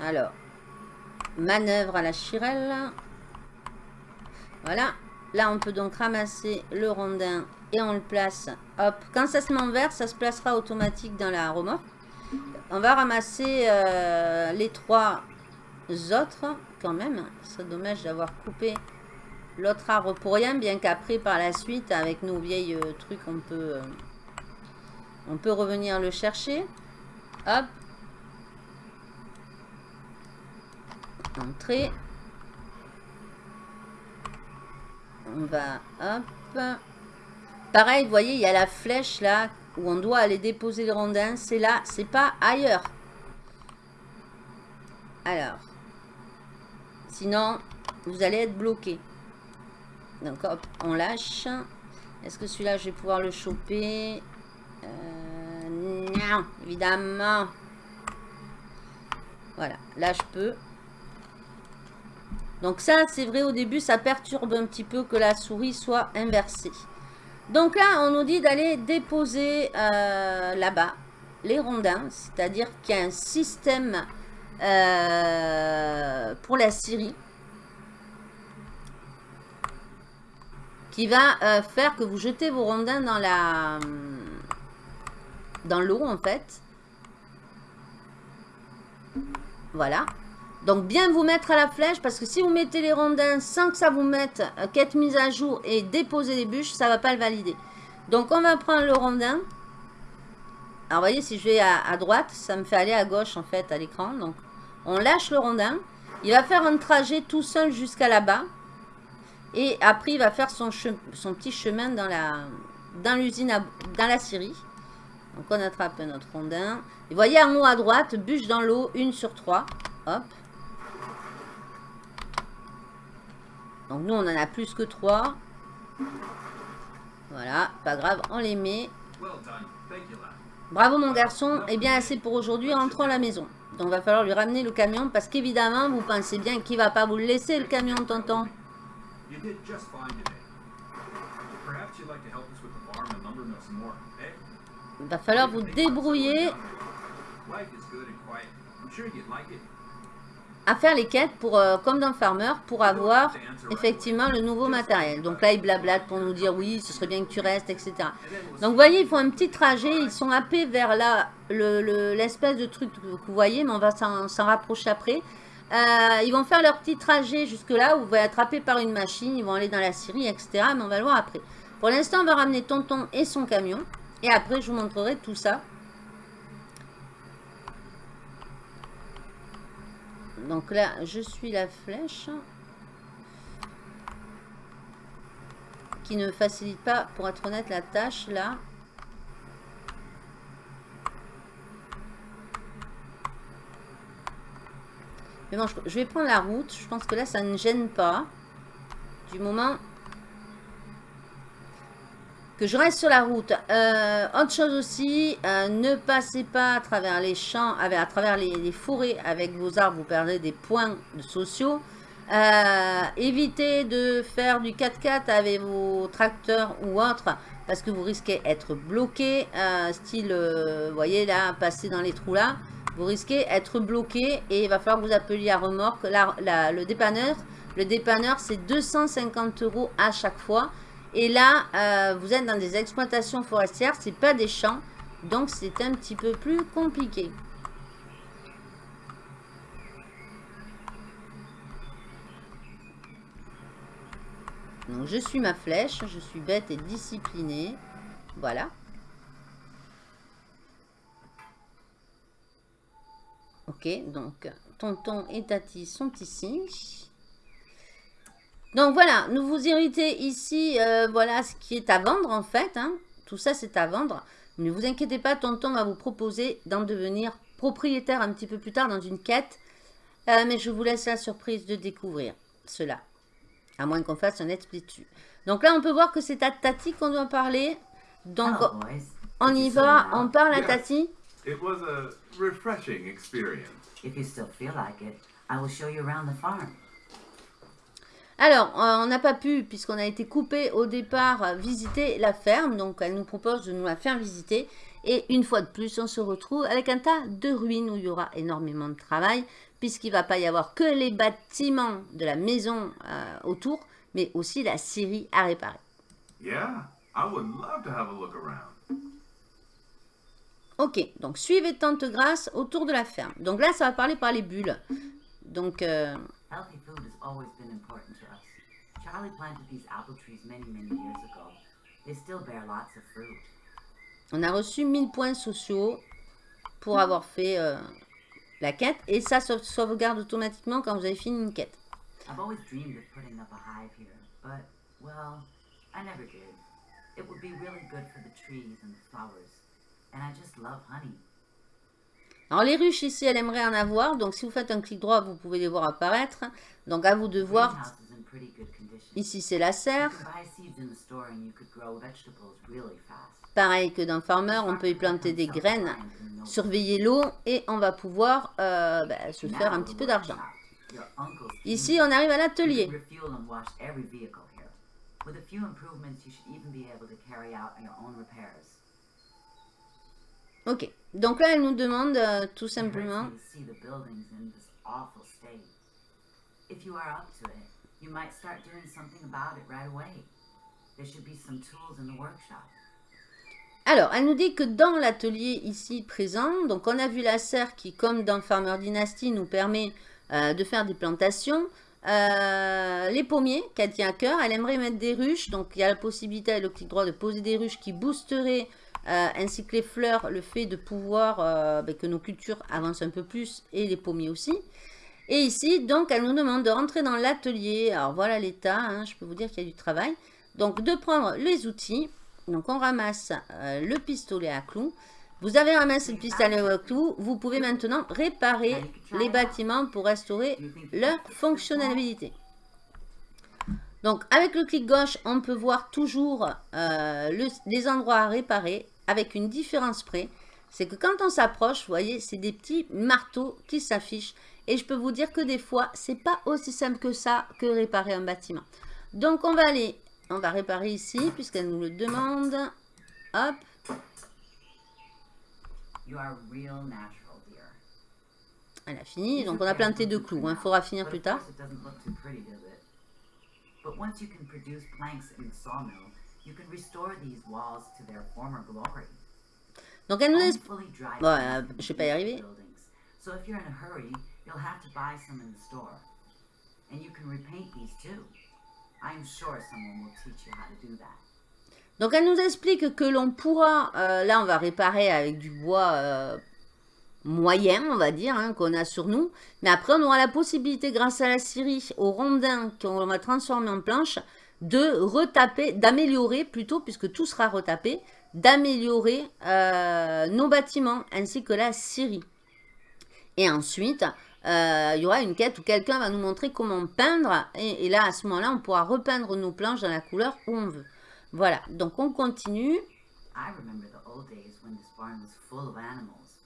Alors. Manœuvre à la chirelle. Voilà. Là, on peut donc ramasser le rondin et on le place. Hop, quand ça se met en vert, ça se placera automatique dans la remorque. On va ramasser euh, les trois autres quand même. C'est dommage d'avoir coupé l'autre arbre pour rien, bien qu'après par la suite avec nos vieilles euh, trucs on peut euh, on peut revenir le chercher. Hop. Entrée. On va hop. Pareil, vous voyez, il y a la flèche là où on doit aller déposer le rondin. C'est là, c'est pas ailleurs. Alors. Sinon, vous allez être bloqué. Donc hop, on lâche. Est-ce que celui-là, je vais pouvoir le choper? Euh, Non, évidemment. Voilà, là je peux. Donc ça, c'est vrai, au début, ça perturbe un petit peu que la souris soit inversée. Donc là, on nous dit d'aller déposer euh, là-bas les rondins, c'est-à-dire qu'il y a un système euh, pour la Syrie qui va euh, faire que vous jetez vos rondins dans la dans l'eau en fait. Voilà. Donc bien vous mettre à la flèche parce que si vous mettez les rondins sans que ça vous mette euh, quête mise à jour et déposer les bûches, ça va pas le valider. Donc on va prendre le rondin. Alors vous voyez si je vais à, droite, ça me fait aller à gauche en fait à l'écran. Donc on lâche le rondin. Il va faire un trajet tout seul jusqu'à là-bas. Et après il va faire son, petit chemin dans la dans l'usine, dans la scierie. Donc on attrape notre rondin. Et vous voyez en haut à droite, bûche dans l'eau, une sur trois. Hop. Donc nous, on en a plus que 3. Voilà, pas grave, on les met. Bravo mon garçon, et eh bien assez pour aujourd'hui, rentrons à la maison. Donc va falloir lui ramener le camion parce qu'évidemment, vous pensez bien qu'il va pas vous le laisser le camion, tonton. Il va falloir vous débrouiller. À faire les quêtes pour, euh, comme dans Farmer pour avoir effectivement le nouveau matériel. Donc là, ils blablate pour nous dire oui, ce serait bien que tu restes, etc. Donc vous voyez, ils font un petit trajet, ils sont happés vers là, l'espèce de truc que vous voyez, mais on va s'en rapprocher après. Euh, ils vont faire leur petit trajet jusque là où vous allez attraper par une machine, ils vont aller dans la Syrie, etc. Mais on va le voir après. Pour l'instant, on va ramener Tonton et son camion. Et après, je vous montrerai tout ça. Donc là, je suis la flèche. Qui ne facilite pas, pour être honnête, la tâche là. Mais bon, je vais prendre la route. Je pense que là, ça ne gêne pas. Du moment que je reste sur la route. Euh, autre chose aussi, euh, ne passez pas à travers les champs, à travers les, forêts avec vos arbres, vous perdrez des points sociaux. Euh, évitez de faire du 4x4 avec vos tracteurs ou autres parce que vous risquez d'être bloqué. style, vous voyez là, passer dans les trous là. Vous risquez d'être bloqué et il va falloir que vous appeliez à remorque le dépanneur. Le dépanneur, c'est 250 euros à chaque fois. Et là, euh, vous êtes dans des exploitations forestières, c'est pas des champs. Donc, c'est un petit peu plus compliqué. Donc, je suis ma flèche. Je suis bête et disciplinée. Voilà. Ok, donc, tonton et tati sont ici. Donc voilà, nous vous irritez ici, euh, voilà ce qui est à vendre en fait. Hein. Tout ça c'est à vendre. Ne vous inquiétez pas, Tonton va vous proposer d'en devenir propriétaire un petit peu plus tard dans une quête. Euh, mais je vous laisse la surprise de découvrir cela. À moins qu'on fasse un split dessus. Donc là, on peut voir que c'est à Tati qu'on doit parler. Donc, oh, on y va, on parle à Tati. It was a refreshing experience. If you still feel like it, I will show you around the farm. Alors, euh, on n'a pas pu, puisqu'on a été coupé au départ, visiter la ferme. Donc, elle nous propose de nous la faire visiter. Et une fois de plus, on se retrouve avec un tas de ruines où il y aura énormément de travail, puisqu'il ne va pas y avoir que les bâtiments de la maison euh, autour, mais aussi la scierie à réparer. Ok, donc suivez Tante Grâce autour de la ferme. Donc là, ça va parler par les bulles. Donc... Euh, on a reçu 1000 points sociaux pour avoir fait euh, la quête et ça sauvegarde automatiquement quand vous avez fini une quête. Alors les ruches ici, elle aimerait en avoir, donc si vous faites un clic droit, vous pouvez les voir apparaître. Donc à vous de voir Ici, c'est la serre. Pareil que dans Farmer, on peut y planter des graines, surveiller l'eau et on va pouvoir euh, bah, se faire un petit peu d'argent. Ici, on arrive à l'atelier. Ok, donc là, elle nous demande euh, tout simplement... There should be some tools in the workshop. Alors, elle nous dit que dans l'atelier ici présent, donc on a vu la serre qui, comme dans Farmer Dynasty, nous permet euh, de faire des plantations. Euh, les pommiers qu'elle tient à cœur, elle aimerait mettre des ruches, donc il y a la possibilité avec le clic droit de poser des ruches qui boosteraient euh, ainsi que les fleurs, le fait de pouvoir ben, que nos cultures avancent un peu plus et les pommiers aussi. Et ici, donc, elle nous demande de rentrer dans l'atelier. Alors voilà l'état, hein, je peux vous dire qu'il y a du travail. Donc, de prendre les outils. Donc, on ramasse euh, le pistolet à clous. Vous avez ramassé le pistolet à clous. Vous pouvez maintenant réparer les bâtiments pour restaurer leur fonctionnalité. Donc, avec le clic gauche, on peut voir toujours euh, les endroits à réparer avec une différence près. C'est que quand on s'approche, vous voyez, c'est des petits marteaux qui s'affichent. Et je peux vous dire que des fois, c'est pas aussi simple que ça que réparer un bâtiment. Donc, on va aller on va réparer ici, puisqu'elle nous le demande. Hop. Elle a fini, donc on a planté deux clous. Il hein. faudra finir plus tard. Donc elle nous laisse... Bon, euh, je vais pas y arriver. So if you're in a hurry, you'll have to buy some in the store. And you can repaint these too. Donc elle nous explique que l'on pourra, euh, là on va réparer avec du bois euh, moyen, on va dire, hein, qu'on a sur nous. Mais après on aura la possibilité, grâce à la scierie, au rondin qu'on va transformer en planche, de retaper, d'améliorer plutôt, puisque tout sera retapé, d'améliorer euh, nos bâtiments ainsi que la scierie. Et ensuite, euh, il y aura une quête où quelqu'un va nous montrer comment peindre. Et, là, à ce moment-là, on pourra repeindre nos planches dans la couleur où on veut. Voilà, donc on continue. I remember the old days when this barn was full of animals.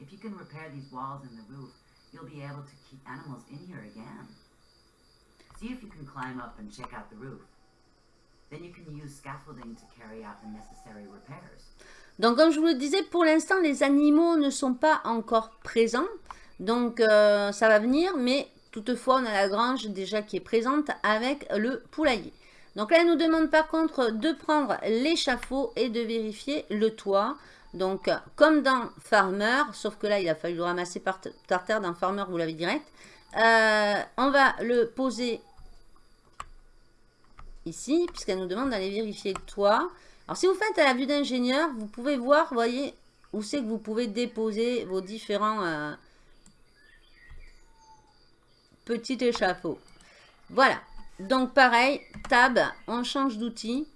If you can repair these walls and the roof, you'll be able to keep animals in here again. See if you can climb up and check out the roof. Then you can use scaffolding to carry out the necessary repairs. Donc, comme je vous le disais, pour l'instant, les animaux ne sont pas encore présents. Donc, euh, ça va venir, mais toutefois, on a la grange déjà qui est présente avec le poulailler. Donc là, elle nous demande par contre de prendre l'échafaud et de vérifier le toit. Donc, comme dans Farmer, sauf que là, il a fallu le ramasser par, terre. Dans Farmer, vous l'avez direct. Euh, on va le poser ici, puisqu'elle nous demande d'aller vérifier le toit. Alors, si vous faites à la vue d'ingénieur, vous pouvez voir, vous voyez, où c'est que vous pouvez déposer vos différents... Euh, petit échafaud. Voilà. Donc pareil, tab, on change d'outil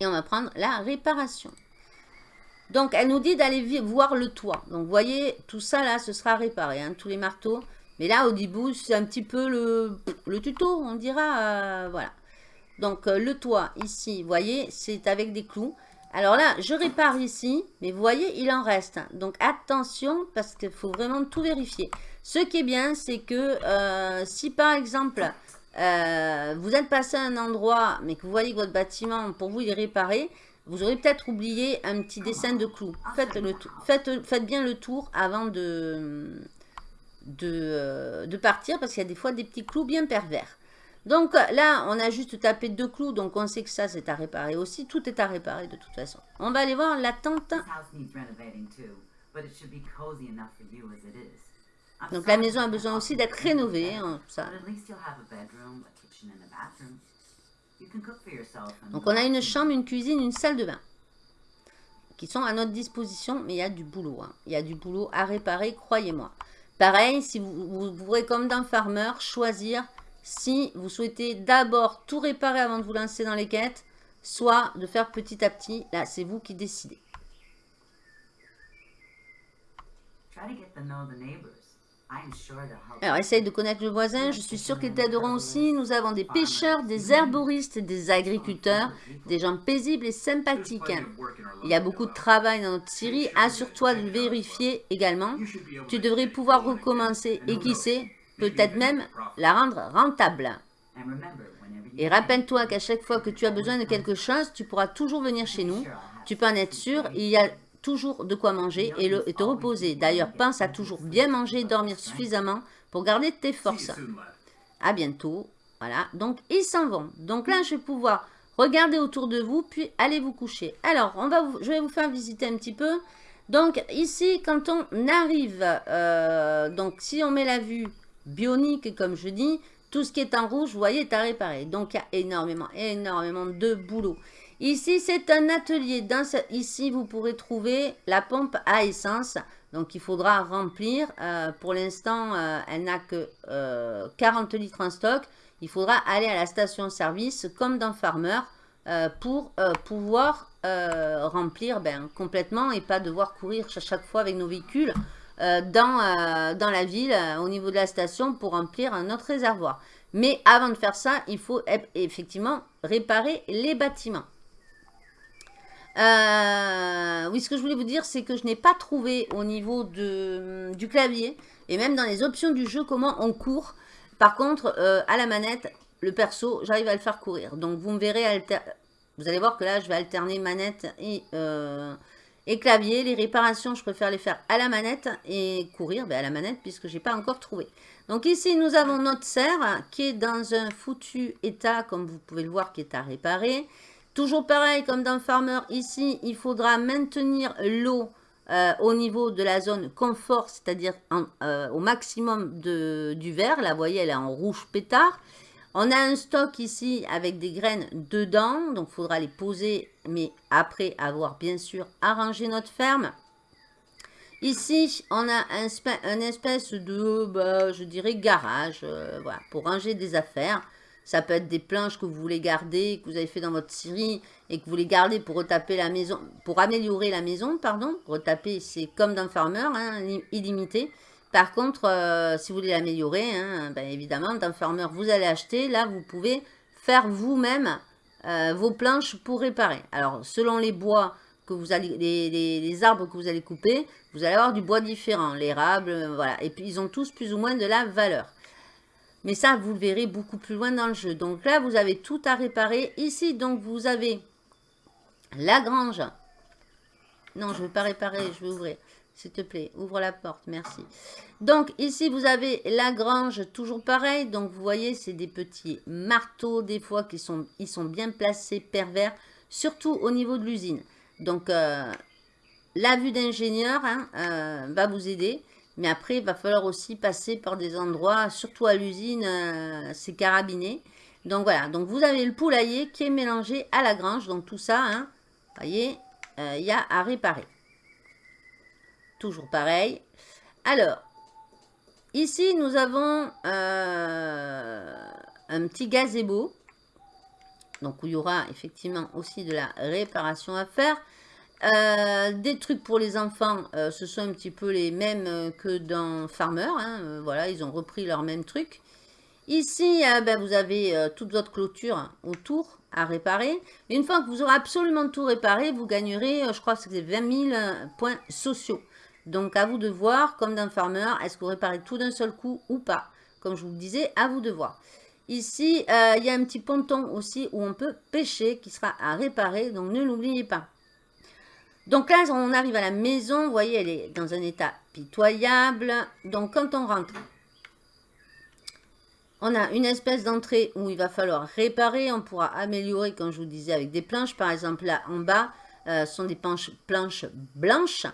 et on va prendre la réparation. Donc elle nous dit d'aller voir le toit. Donc vous voyez, tout ça là, ce sera réparé, hein, tous les marteaux. Mais là, au début, c'est un petit peu le, tuto, on dira. Euh, voilà. Donc euh, le toit ici, vous voyez, c'est avec des clous. Alors là, je répare ici, mais vous voyez, il en reste. Donc attention, parce qu'il faut vraiment tout vérifier. Ce qui est bien, c'est que euh, si par exemple, euh, vous êtes passé à un endroit, mais que vous voyez que votre bâtiment, pour vous, il est réparé, vous aurez peut-être oublié un petit dessin de clous. Faites, bien le tour avant de, de, euh, de partir, parce qu'il y a des fois des petits clous bien pervers. Donc là, on a juste tapé deux clous, donc on sait que ça, c'est à réparer aussi. Tout est à réparer de toute façon. On va aller voir la tente. Donc la maison a besoin aussi d'être rénovée. Hein, Donc on a une chambre, une cuisine, une salle de bain qui sont à notre disposition, mais il y a du boulot. Hein. Il y a du boulot à réparer, croyez-moi. Pareil, si vous, vous pourrez, comme dans Farmer, choisir si vous souhaitez d'abord tout réparer avant de vous lancer dans les quêtes, soit de faire petit à petit. Là, c'est vous qui décidez. Alors, essaye de connaître le voisin. Je suis sûr qu'ils t'aideront aussi. Nous avons des pêcheurs, des herboristes, des agriculteurs, des gens paisibles et sympathiques. Il y a beaucoup de travail dans notre série. Assure-toi de le vérifier également. Tu devrais pouvoir recommencer et qui sait, peut-être même la rendre rentable. Et rappelle-toi qu'à chaque fois que tu as besoin de quelque chose, tu pourras toujours venir chez nous. Tu peux en être sûr. Il y a toujours de quoi manger et, le, te reposer. D'ailleurs, pense à toujours bien manger et dormir suffisamment pour garder tes forces. À bientôt. Voilà, donc ils s'en vont. Donc là, je vais pouvoir regardez autour de vous, puis allez vous coucher. Alors, on va je vais vous faire visiter un petit peu. Donc, ici, quand on arrive, euh, donc si on met la vue bionique, comme je dis, tout ce qui est en rouge, vous voyez, est à réparer. Donc, il y a énormément, énormément de boulot. Ici, c'est un atelier. Ici, vous pourrez trouver la pompe à essence. Donc, il faudra remplir. Euh, pour l'instant, euh, elle n'a que 40 litres en stock il faudra aller à la station-service comme dans Farmer euh, pour euh, pouvoir euh, remplir ben, complètement et pas devoir courir chaque fois avec nos véhicules dans, dans la ville au niveau de la station pour remplir notre réservoir. Mais avant de faire ça, il faut effectivement réparer les bâtiments. Oui, ce que je voulais vous dire, c'est que je n'ai pas trouvé au niveau de, du clavier et même dans les options du jeu comment on court. Par contre, euh, à la manette, le perso, j'arrive à le faire courir. Donc, vous me verrez, vous allez voir que là, je vais alterner manette et, euh, clavier. Les réparations, je préfère les faire à la manette et courir ben, à la manette puisque je n'ai pas encore trouvé. Donc ici, nous avons notre serre qui est dans un foutu état, comme vous pouvez le voir, qui est à réparer. Toujours pareil, comme dans Farmer, ici, il faudra maintenir l'eau euh, au niveau de la zone confort, c'est-à-dire euh, au maximum du vert. Là, vous voyez, elle est en rouge pétard. On a un stock ici avec des graines dedans, donc il faudra les poser, mais après avoir bien sûr arrangé notre ferme. Ici, on a un, espèce de, bah, je dirais, garage, euh, voilà, pour ranger des affaires. Ça peut être des planches que vous voulez garder, que vous avez fait dans votre série et que vous voulez garder pour retaper la maison, pour améliorer la maison, pardon. Retaper, c'est comme dans Farmer, hein, illimité. Par contre, euh, si vous voulez l'améliorer, hein, ben évidemment, dans Farmer, vous allez acheter. Là, vous pouvez faire vous-même euh, vos planches pour réparer. Alors, selon les bois que vous allez, les, arbres que vous allez couper, vous allez avoir du bois différent, l'érable, euh, voilà. Et puis, ils ont tous plus ou moins de la valeur. Mais ça, vous le verrez beaucoup plus loin dans le jeu. Donc là, vous avez tout à réparer. Ici, donc, vous avez la grange. Non, je ne veux pas réparer, je vais ouvrir. S'il te plaît, ouvre la porte, merci. Donc, ici, vous avez la grange, toujours pareil. Donc, vous voyez, c'est des petits marteaux, des fois, qui sont, ils sont bien placés, pervers, surtout au niveau de l'usine. Donc, euh, la vue d'ingénieur hein, euh, va vous aider. Mais après, il va falloir aussi passer par des endroits, surtout à l'usine, euh, c'est carabiné. Donc voilà, donc vous avez le poulailler qui est mélangé à la grange. Donc tout ça, hein, vous voyez, euh, il y a à réparer. Toujours pareil. Alors, ici, nous avons euh, un petit gazebo. Donc, où il y aura effectivement aussi de la réparation à faire. Euh, des trucs pour les enfants, euh, ce sont un petit peu les mêmes euh, que dans Farmer. Hein, voilà, ils ont repris leurs mêmes trucs. Ici, ben, vous avez toute votre clôture autour à réparer. une fois que vous aurez absolument tout réparé, vous gagnerez, je crois que c'est 20 000 points sociaux. Donc, à vous de voir, comme dans Farmer, est-ce que vous réparez tout d'un seul coup ou pas Comme je vous le disais, à vous de voir. Ici, il y a un petit ponton aussi où on peut pêcher qui sera à réparer, donc ne l'oubliez pas. Donc là, on arrive à la maison. Vous voyez, elle est dans un état pitoyable. Donc quand on rentre, on a une espèce d'entrée où il va falloir réparer. On pourra améliorer, comme je vous disais, avec des planches. Par exemple, là en bas, euh, sont des planches, planches blanches.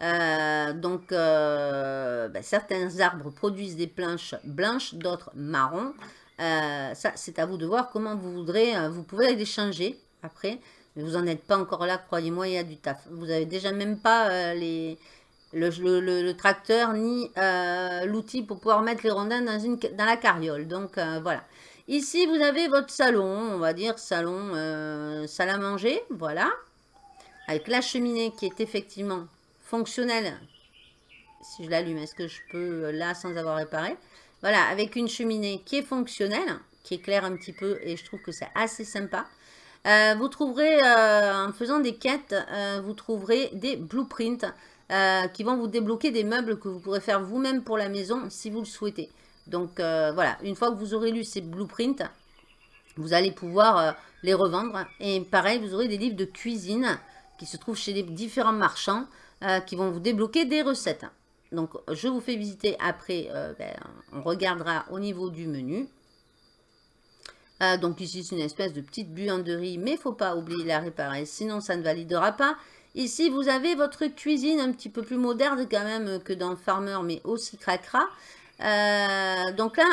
Euh, donc, euh, ben, certains arbres produisent des planches blanches, d'autres marron. ça, c'est à vous de voir comment vous voudrez. vous pouvez les changer après. Mais vous n'en êtes pas encore là, croyez-moi, il y a du taf. Vous n'avez déjà même pas euh, le, tracteur ni euh, l'outil pour pouvoir mettre les rondins dans, une, dans la carriole. Donc euh, voilà. Ici, vous avez votre salon, on va dire salon, salle à manger, voilà. Avec la cheminée qui est effectivement fonctionnelle. Si je l'allume, est-ce que je peux là sans avoir réparé? Voilà, avec une cheminée qui est fonctionnelle, qui éclaire un petit peu et je trouve que c'est assez sympa. Euh, vous trouverez, euh, en faisant des quêtes, euh, vous trouverez des blueprints qui vont vous débloquer des meubles que vous pourrez faire vous-même pour la maison si vous le souhaitez. Donc voilà, une fois que vous aurez lu ces blueprints, vous allez pouvoir les revendre. Et pareil, vous aurez des livres de cuisine qui se trouvent chez les différents marchands qui vont vous débloquer des recettes. Donc je vous fais visiter après, ben, on regardera au niveau du menu. Euh, donc ici, c'est une espèce de petite buanderie, mais faut pas oublier la réparer, sinon ça ne validera pas. Ici, vous avez votre cuisine un petit peu plus moderne quand même que dans Farmer, mais aussi cracra. Euh, donc là,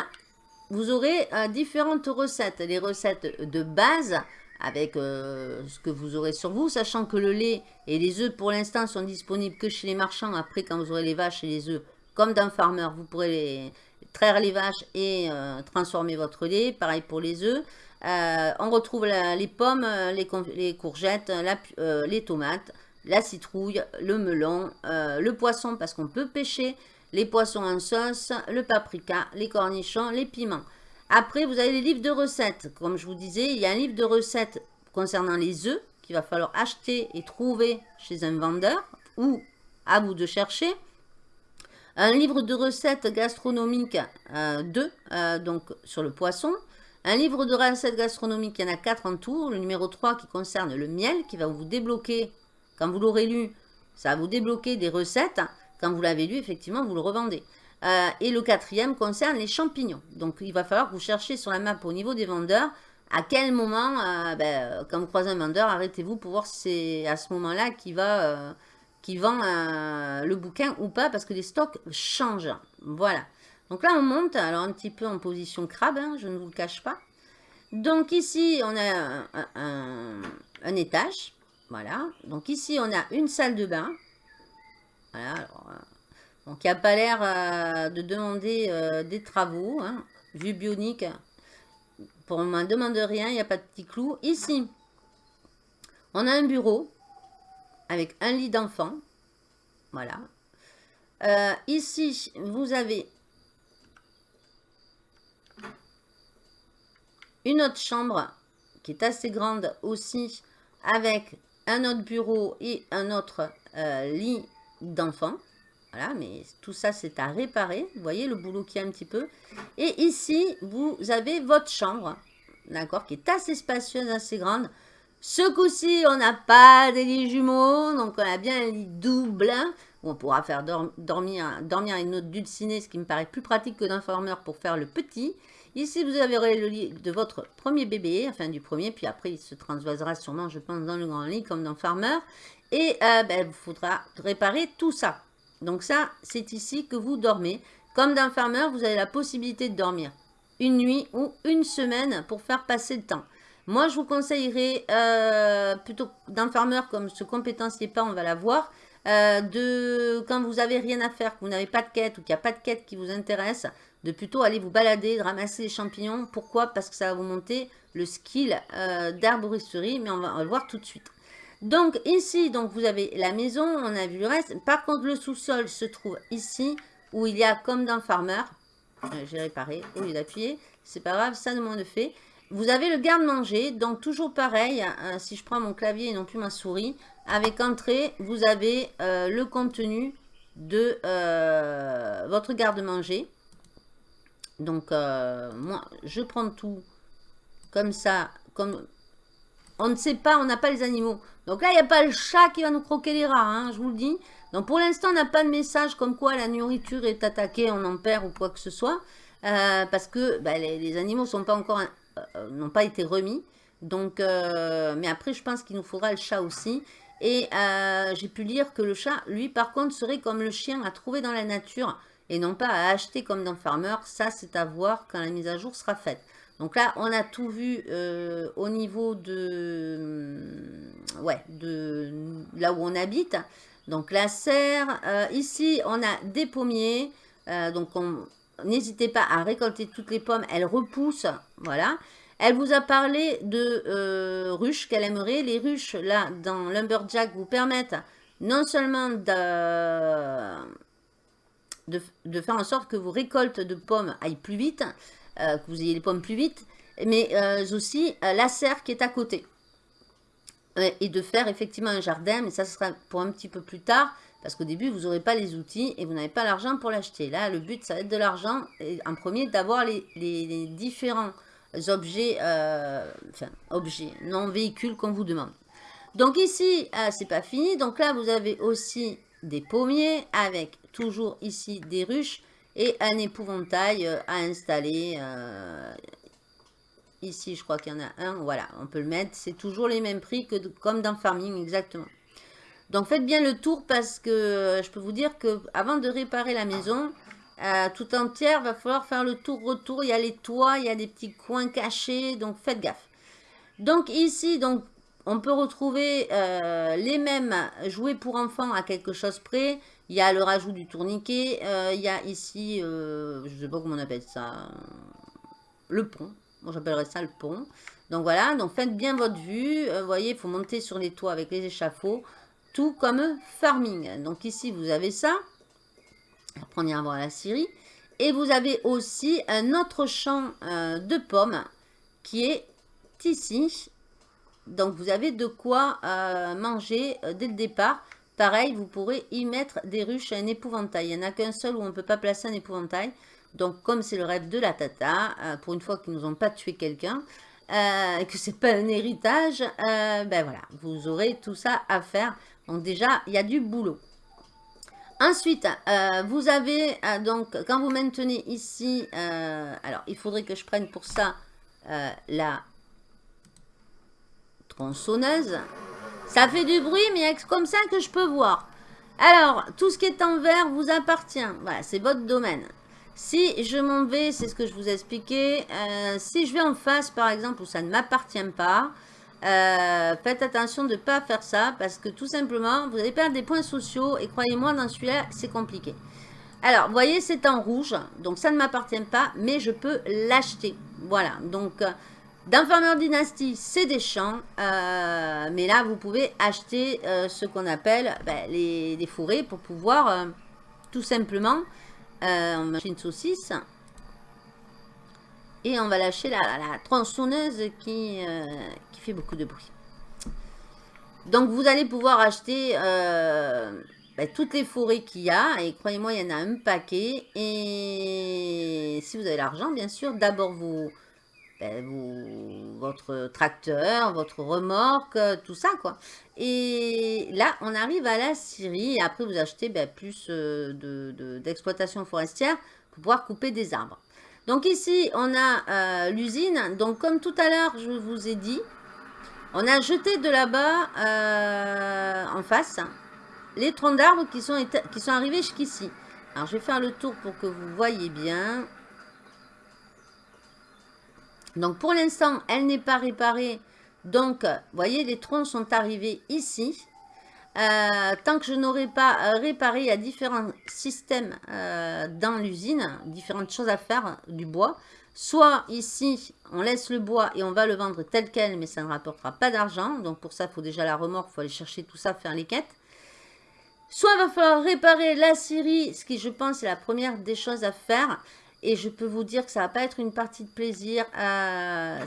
vous aurez euh, différentes recettes. Les recettes de base, avec ce que vous aurez sur vous, sachant que le lait et les œufs, pour l'instant, sont disponibles que chez les marchands. Après, quand vous aurez les vaches et les œufs, comme dans Farmer, vous pourrez les, traire les vaches et euh, transformer votre lait. Pareil pour les œufs. Euh, on retrouve les pommes, euh, les, courgettes, les tomates, la citrouille, le melon, le poisson parce qu'on peut pêcher, les poissons en sauce, le paprika, les cornichons, les piments. Après, vous avez les livres de recettes. Comme je vous disais, il y a un livre de recettes concernant les œufs qu'il va falloir acheter et trouver chez un vendeur ou à vous de chercher. Un livre de recettes gastronomiques 2, euh, euh, donc sur le poisson. Un livre de recettes gastronomiques, il y en a 4 en tout. Le numéro 3 qui concerne le miel, qui va vous débloquer, quand vous l'aurez lu, ça va vous débloquer des recettes. Quand vous l'avez lu, effectivement, vous le revendez. Euh, et le quatrième concerne les champignons. Donc, il va falloir que vous cherchiez sur la map au niveau des vendeurs à quel moment, ben, quand vous croisez un vendeur, arrêtez-vous pour voir si c'est à ce moment-là qu'il va qui vend euh, le bouquin ou pas parce que les stocks changent. Voilà. Donc là, on monte, alors un petit peu en position crabe, hein, je ne vous le cache pas. Donc ici, on a un, étage. Voilà. Donc ici, on a une salle de bain. Voilà. Euh, donc il n'y a pas l'air euh, de demander des travaux. Hein. Vue bionique, pour ne demande rien, il n'y a pas de petit clou. Ici, on a un bureau avec un lit d'enfant. Voilà. Euh, ici, vous avez une autre chambre qui est assez grande aussi avec un autre bureau et un autre euh, lit d'enfant. Voilà, mais tout ça, c'est à réparer. Vous voyez le boulot qui est un petit peu. Et ici, vous avez votre chambre, d'accord, qui est assez spacieuse, assez grande. Ce coup-ci, on n'a pas des lits jumeaux, donc on a bien un lit double. on pourra faire dormir, une autre dulcinée, ce qui me paraît plus pratique que d'un pour faire le petit. Ici, vous avez le lit de votre premier bébé, enfin du premier, puis après, il se transvasera sûrement, je pense, dans le grand lit, comme dans Farmer. Et euh, ben, il faudra réparer tout ça. Donc ça, c'est ici que vous dormez. Comme dans Farmer, vous avez la possibilité de dormir une nuit ou une semaine pour faire passer le temps. Moi, je vous conseillerais, euh, plutôt d'un farmer comme ce compétencier pas, on va la voir, euh, de, quand vous avez rien à faire, que vous n'avez pas de quête ou qu'il n'y a pas de quête qui vous intéresse, de plutôt aller vous balader, de ramasser les champignons. Pourquoi? Parce que ça va vous monter le skill euh, d'arboristerie, mais on va, le voir tout de suite. Donc ici, donc vous avez la maison, on a vu le reste. Par contre, le sous-sol se trouve ici, où il y a comme dans Farmer. J'ai réparé au lieu d'appuyer. C'est pas grave, ça demande fait. Vous avez le garde-manger, donc toujours pareil, hein, si je prends mon clavier et non plus ma souris, avec entrée, vous avez euh, le contenu de euh, votre garde-manger. Donc, euh, moi, je prends tout comme ça, comme on ne sait pas, on n'a pas les animaux. Donc là, il n'y a pas le chat qui va nous croquer les rats, hein, je vous le dis. Donc pour l'instant, on n'a pas de message comme quoi la nourriture est attaquée, on en perd ou quoi que ce soit. parce que bah, les, animaux ne sont pas encore euh, n'ont pas été remis. Donc, euh, mais après, je pense qu'il nous faudra le chat aussi. Et euh, j'ai pu lire que le chat, lui, par contre, serait comme le chien à trouver dans la nature et non pas à acheter comme dans Farmer. Ça, c'est à voir quand la mise à jour sera faite. Donc là, on a tout vu au niveau de, ouais, de là où on habite. Donc la serre. ici, on a des pommiers. donc on, n'hésitez pas à récolter toutes les pommes. Elles repoussent, voilà. Elle vous a parlé de euh, ruches qu'elle aimerait. Les ruches, là, dans Lumberjack, vous permettent non seulement de, faire en sorte que vos récoltes de pommes aillent plus vite, euh, que vous ayez les pommes plus vite, mais euh, aussi la serre qui est à côté. Et de faire effectivement un jardin, mais ça sera pour un petit peu plus tard. Parce qu'au début, vous n'aurez pas les outils et vous n'avez pas l'argent pour l'acheter. Là, le but, ça va être de l'argent. En premier, d'avoir les, différents objets, euh, enfin, objets, non véhicules qu'on vous demande. Donc ici, euh, c'est pas fini. Donc là, vous avez aussi des pommiers avec toujours ici des ruches et un épouvantail euh, à installer. Ici, je crois qu'il y en a un. Voilà, on peut le mettre. C'est toujours les mêmes prix que comme dans Farming, exactement. Donc, faites bien le tour parce que euh, je peux vous dire que avant de réparer la maison, euh, tout entière, va falloir faire le tour-retour. Il y a les toits, il y a des petits coins cachés. Donc, faites gaffe. Donc, ici, donc, on peut retrouver euh, les mêmes jouets pour enfants à quelque chose près. Il y a le rajout du tourniquet. il y a ici, je ne sais pas comment on appelle ça, le pont. Moi, j'appellerais ça le pont. Donc voilà, donc faites bien votre vue. Vous voyez, il faut monter sur les toits avec les échafauds. Tout comme farming. Donc ici, vous avez ça. Après, on ira voir la Syrie. Et vous avez aussi un autre champ euh, de pommes qui est ici. Donc, vous avez de quoi euh, manger euh, dès le départ. Pareil, vous pourrez y mettre des ruches à un épouvantail. Il n'y en a qu'un seul où on ne peut pas placer un épouvantail. Donc, comme c'est le rêve de la tata, pour une fois qu'ils nous ont pas tué quelqu'un, euh, que c'est pas un héritage, ben voilà, vous aurez tout ça à faire. Donc déjà, il y a du boulot. Ensuite, euh, vous avez, euh, donc, quand vous maintenez ici, euh, alors, il faudrait que je prenne pour ça la tronçonneuse. Ça fait du bruit, mais c'est comme ça que je peux voir. Alors, tout ce qui est en vert vous appartient. Voilà, c'est votre domaine. Si je m'en vais, c'est ce que je vous ai expliqué. si je vais en face, par exemple, où ça ne m'appartient pas, euh, faites attention de ne pas faire ça parce que tout simplement, vous allez perdre des points sociaux et croyez-moi, dans celui-là, c'est compliqué. Alors, vous voyez, c'est en rouge, donc ça ne m'appartient pas, mais je peux l'acheter. Voilà, donc euh, dans Farmer Dynasty, c'est des champs, euh, mais là, vous pouvez acheter ce qu'on appelle ben, les, les, fourrés pour pouvoir tout simplement machine saucisse et on va lâcher la, tronçonneuse qui, euh, qui fait beaucoup de bruit. Donc vous allez pouvoir acheter euh, ben, toutes les forêts qu'il y a. Et croyez-moi, il y en a un paquet. Et si vous avez l'argent, bien sûr, d'abord vous, ben, votre tracteur, votre remorque, tout ça quoi. Et là, on arrive à la Syrie. Après, vous achetez ben, plus euh, d'exploitation forestière pour pouvoir couper des arbres. Donc ici, on a euh, l'usine. Donc comme tout à l'heure, je vous ai dit, on a jeté de là-bas, euh, en face, les troncs d'arbres qui qui sont arrivés jusqu'ici. Alors je vais faire le tour pour que vous voyez bien. Donc pour l'instant, elle n'est pas réparée. Donc, vous voyez, les troncs sont arrivés ici. Euh, tant que je n'aurai pas euh, réparé, il y a différents systèmes euh, dans l'usine, différentes choses à faire du bois. Soit ici, on laisse le bois et on va le vendre tel quel, mais ça ne rapportera pas d'argent. Donc pour ça, il faut déjà la remorque, il faut aller chercher tout ça, faire les quêtes. Soit il va falloir réparer la scierie, ce qui je pense est la première des choses à faire. Et je peux vous dire que ça ne va pas être une partie de plaisir.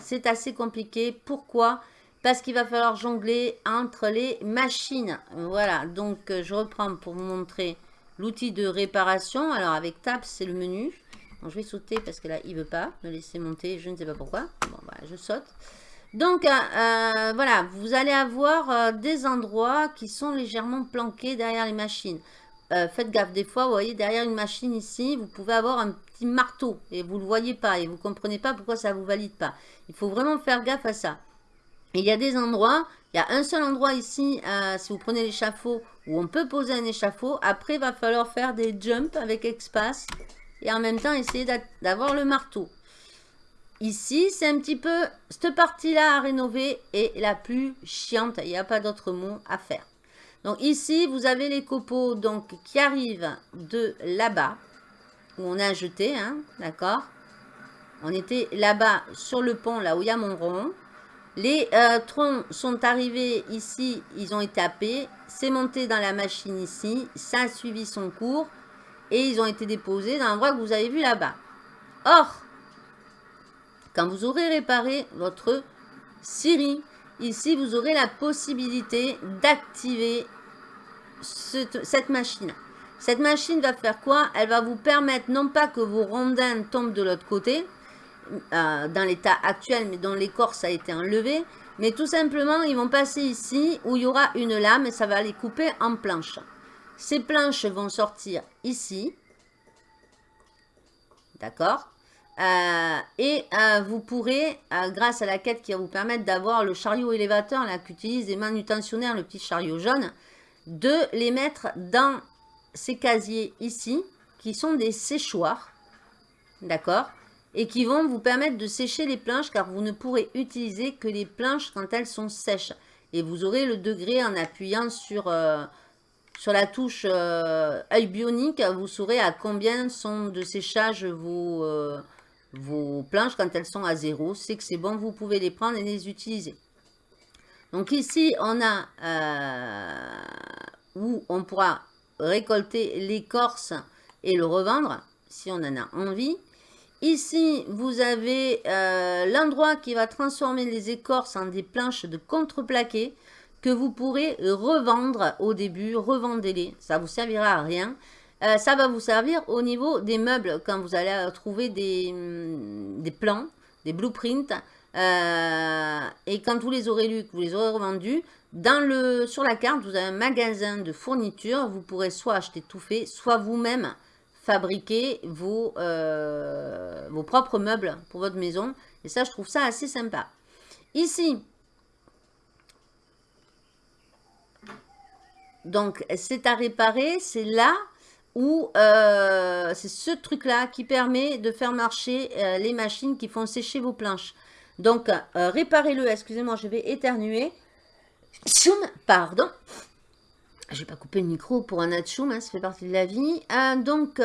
C'est assez compliqué. Pourquoi? Parce qu'il va falloir jongler entre les machines. Voilà, donc euh, je reprends pour vous montrer l'outil de réparation. Alors avec Tab, c'est le menu. je vais sauter parce que là, il veut pas me laisser monter, je ne sais pas pourquoi. Bon, voilà, je saute. Donc, euh, euh, voilà, vous allez avoir des endroits qui sont légèrement planqués derrière les machines. faites gaffe, des fois, vous voyez, derrière une machine ici, vous pouvez avoir un petit marteau et vous ne le voyez pas et vous ne comprenez pas pourquoi ça ne vous valide pas. Il faut vraiment faire gaffe à ça il y a des endroits, il y a un seul endroit ici, euh, si vous prenez l'échafaud, où on peut poser un échafaud. Après, il va falloir faire des jumps avec espace et en même temps essayer d'avoir le marteau. Ici, c'est un petit peu, cette partie-là à rénover est la plus chiante. Il n'y a pas d'autre mot à faire. Donc ici, vous avez les copeaux donc, qui arrivent de là-bas, où on a jeté, hein, d'accord On était là-bas sur le pont, là où il y a mon rond. Les euh, troncs sont arrivés ici, ils ont été tapés, c'est monté dans la machine ici, ça a suivi son cours et ils ont été déposés dans l'endroit que vous avez vu là-bas. Or, quand vous aurez réparé votre Siri, ici vous aurez la possibilité d'activer cette machine. Cette machine va faire quoi? Elle va vous permettre non pas que vos rondins tombent de l'autre côté, euh, dans l'état actuel, mais dont l'écorce a été enlevée. Mais tout simplement, ils vont passer ici, où il y aura une lame, et ça va les couper en planches. Ces planches vont sortir ici. D'accord? Euh, et euh, vous pourrez, grâce à la quête qui va vous permettre d'avoir le chariot élévateur, là, qu'utilisent les manutentionnaires, le petit chariot jaune, de les mettre dans ces casiers ici, qui sont des séchoirs, d'accord? Et qui vont vous permettre de sécher les planches, car vous ne pourrez utiliser que les planches quand elles sont sèches. Et vous aurez le degré en appuyant sur sur la touche œil bionique, vous saurez à combien sont de séchage vos, vos planches quand elles sont à zéro, c'est que c'est bon, vous pouvez les prendre et les utiliser. Donc ici, on a euh, où on pourra récolter l'écorce et le revendre, si on en a envie. Ici, vous avez euh, l'endroit qui va transformer les écorces en des planches de contreplaqué que vous pourrez revendre au début, revendez-les, ça vous servira à rien. Euh, ça va vous servir au niveau des meubles quand vous allez euh, trouver des, hum, des plans, des blueprints. Et quand vous les aurez lus, que vous les aurez revendus, sur la carte, vous avez un magasin de fournitures. Vous pourrez soit acheter tout fait, soit vous-même fabriquer vos, vos propres meubles pour votre maison. Et ça, je trouve ça assez sympa. Ici, donc c'est à réparer, c'est là où euh, c'est ce truc-là qui permet de faire marcher euh, les machines qui font sécher vos planches. Donc, euh, réparez-le. Excusez-moi, je vais éternuer. Pardon. Je vais pas couper le micro pour un atchoum, hein, ça fait partie de la vie. donc,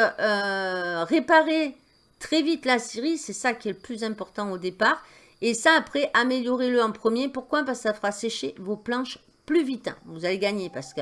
réparez très vite la série, c'est ça qui est le plus important au départ. Et ça, après, améliorez-le en premier. Pourquoi? Parce que ça fera sécher vos planches plus vite. Vous allez gagner parce que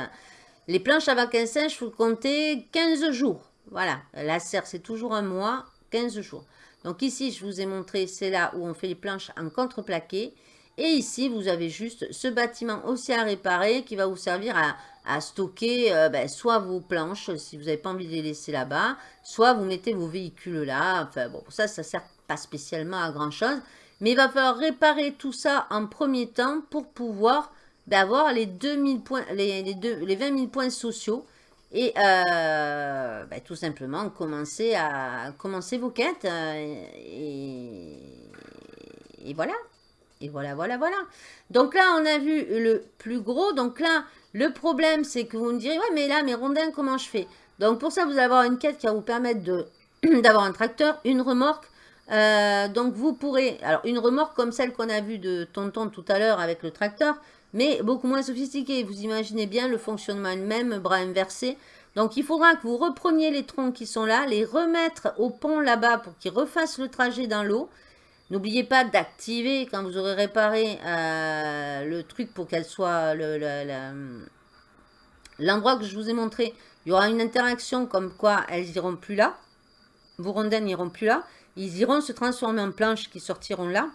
les planches à un sèche, il faut compter 15 jours. Voilà, la serre, c'est toujours un mois, 15 jours. Donc ici, je vous ai montré, c'est là où on fait les planches en contreplaqué. Et ici, vous avez juste ce bâtiment aussi à réparer qui va vous servir à, stocker euh, ben, soit vos planches, si vous n'avez pas envie de les laisser là-bas, soit vous mettez vos véhicules là. Enfin bon, ça, ça ne sert pas spécialement à grand-chose. Mais il va falloir réparer tout ça en premier temps pour pouvoir d'avoir les, 2000 points, les 20 000 points sociaux et euh, ben, tout simplement commencer à commencer vos quêtes euh, et, et, voilà et voilà voilà voilà donc là on a vu le plus gros donc là le problème c'est que vous me direz ouais mais là mes rondins comment je fais? Donc pour ça vous allez avoir une quête qui va vous permettre [clears throat] d'avoir un tracteur une remorque euh, donc vous pourrez alors une remorque comme celle qu'on a vue de tonton tout à l'heure avec le tracteur mais beaucoup moins sophistiqué. Vous imaginez bien le fonctionnement même, bras inversé. Donc il faudra que vous repreniez les troncs qui sont là, les remettre au pont là-bas pour qu'ils refassent le trajet dans l'eau. N'oubliez pas d'activer quand vous aurez réparé euh, le truc pour qu'elle soit l'endroit que je vous ai montré. Il y aura une interaction comme quoi elles iront plus là. Vos rondins n'iront plus là. Ils iront se transformer en planches qui sortiront là.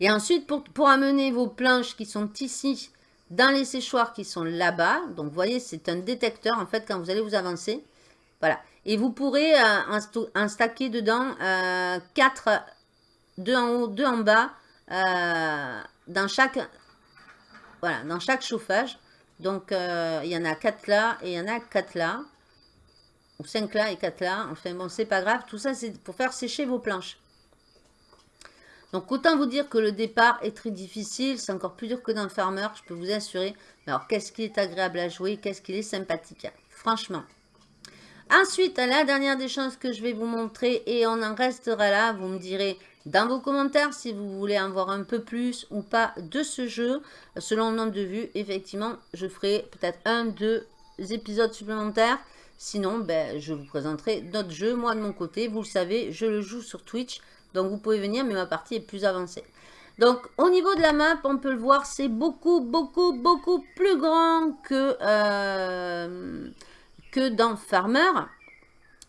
Et ensuite, pour, amener vos planches qui sont ici, dans les séchoirs qui sont là-bas, donc vous voyez, c'est un détecteur, en fait, quand vous allez vous avancer. Voilà. Et vous pourrez euh, en, stacker dedans euh, 4, 2 en haut, 2 en bas, euh, dans chaque voilà, dans chaque chauffage. Donc, euh, il y en a 4 là et il y en a 4 là. Ou 5 là et 4 là. Enfin, bon, c'est pas grave. Tout ça, c'est pour faire sécher vos planches. Donc autant vous dire que le départ est très difficile, c'est encore plus dur que dans Farmer, je peux vous assurer. Mais alors qu'est-ce qu'il est agréable à jouer, qu'est-ce qu'il est sympathique, franchement. Ensuite, la dernière des choses que je vais vous montrer, et on en restera là, vous me direz dans vos commentaires si vous voulez en voir un peu plus ou pas de ce jeu. Selon le nombre de vues, effectivement, je ferai peut-être un, deux épisodes supplémentaires. Sinon, ben, je vous présenterai d'autres jeux. Moi, de mon côté, vous le savez, je le joue sur Twitch. Donc vous pouvez venir, mais ma partie est plus avancée. Donc au niveau de la map, on peut le voir, c'est beaucoup, beaucoup, beaucoup plus grand que, euh, que dans Farmer.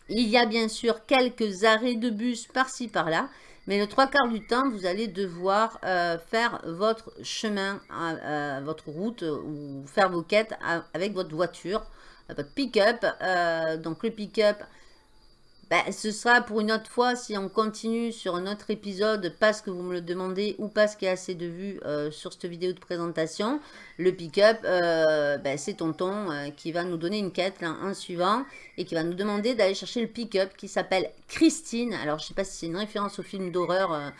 Il y a bien sûr quelques arrêts de bus par-ci, par-là. Mais le trois quarts du temps, vous allez devoir euh, faire votre chemin, euh, votre route ou faire vos quêtes avec votre voiture, votre pick-up. donc le pick-up, ben, ce sera pour une autre fois si on continue sur un autre épisode parce que vous me le demandez ou parce qu'il y a assez de vues euh, sur cette vidéo de présentation. Le pick-up, ben, c'est Tonton euh, qui va nous donner une quête là, en suivant et qui va nous demander d'aller chercher le pick-up qui s'appelle Christine. Alors je sais pas si c'est une référence au film d'horreur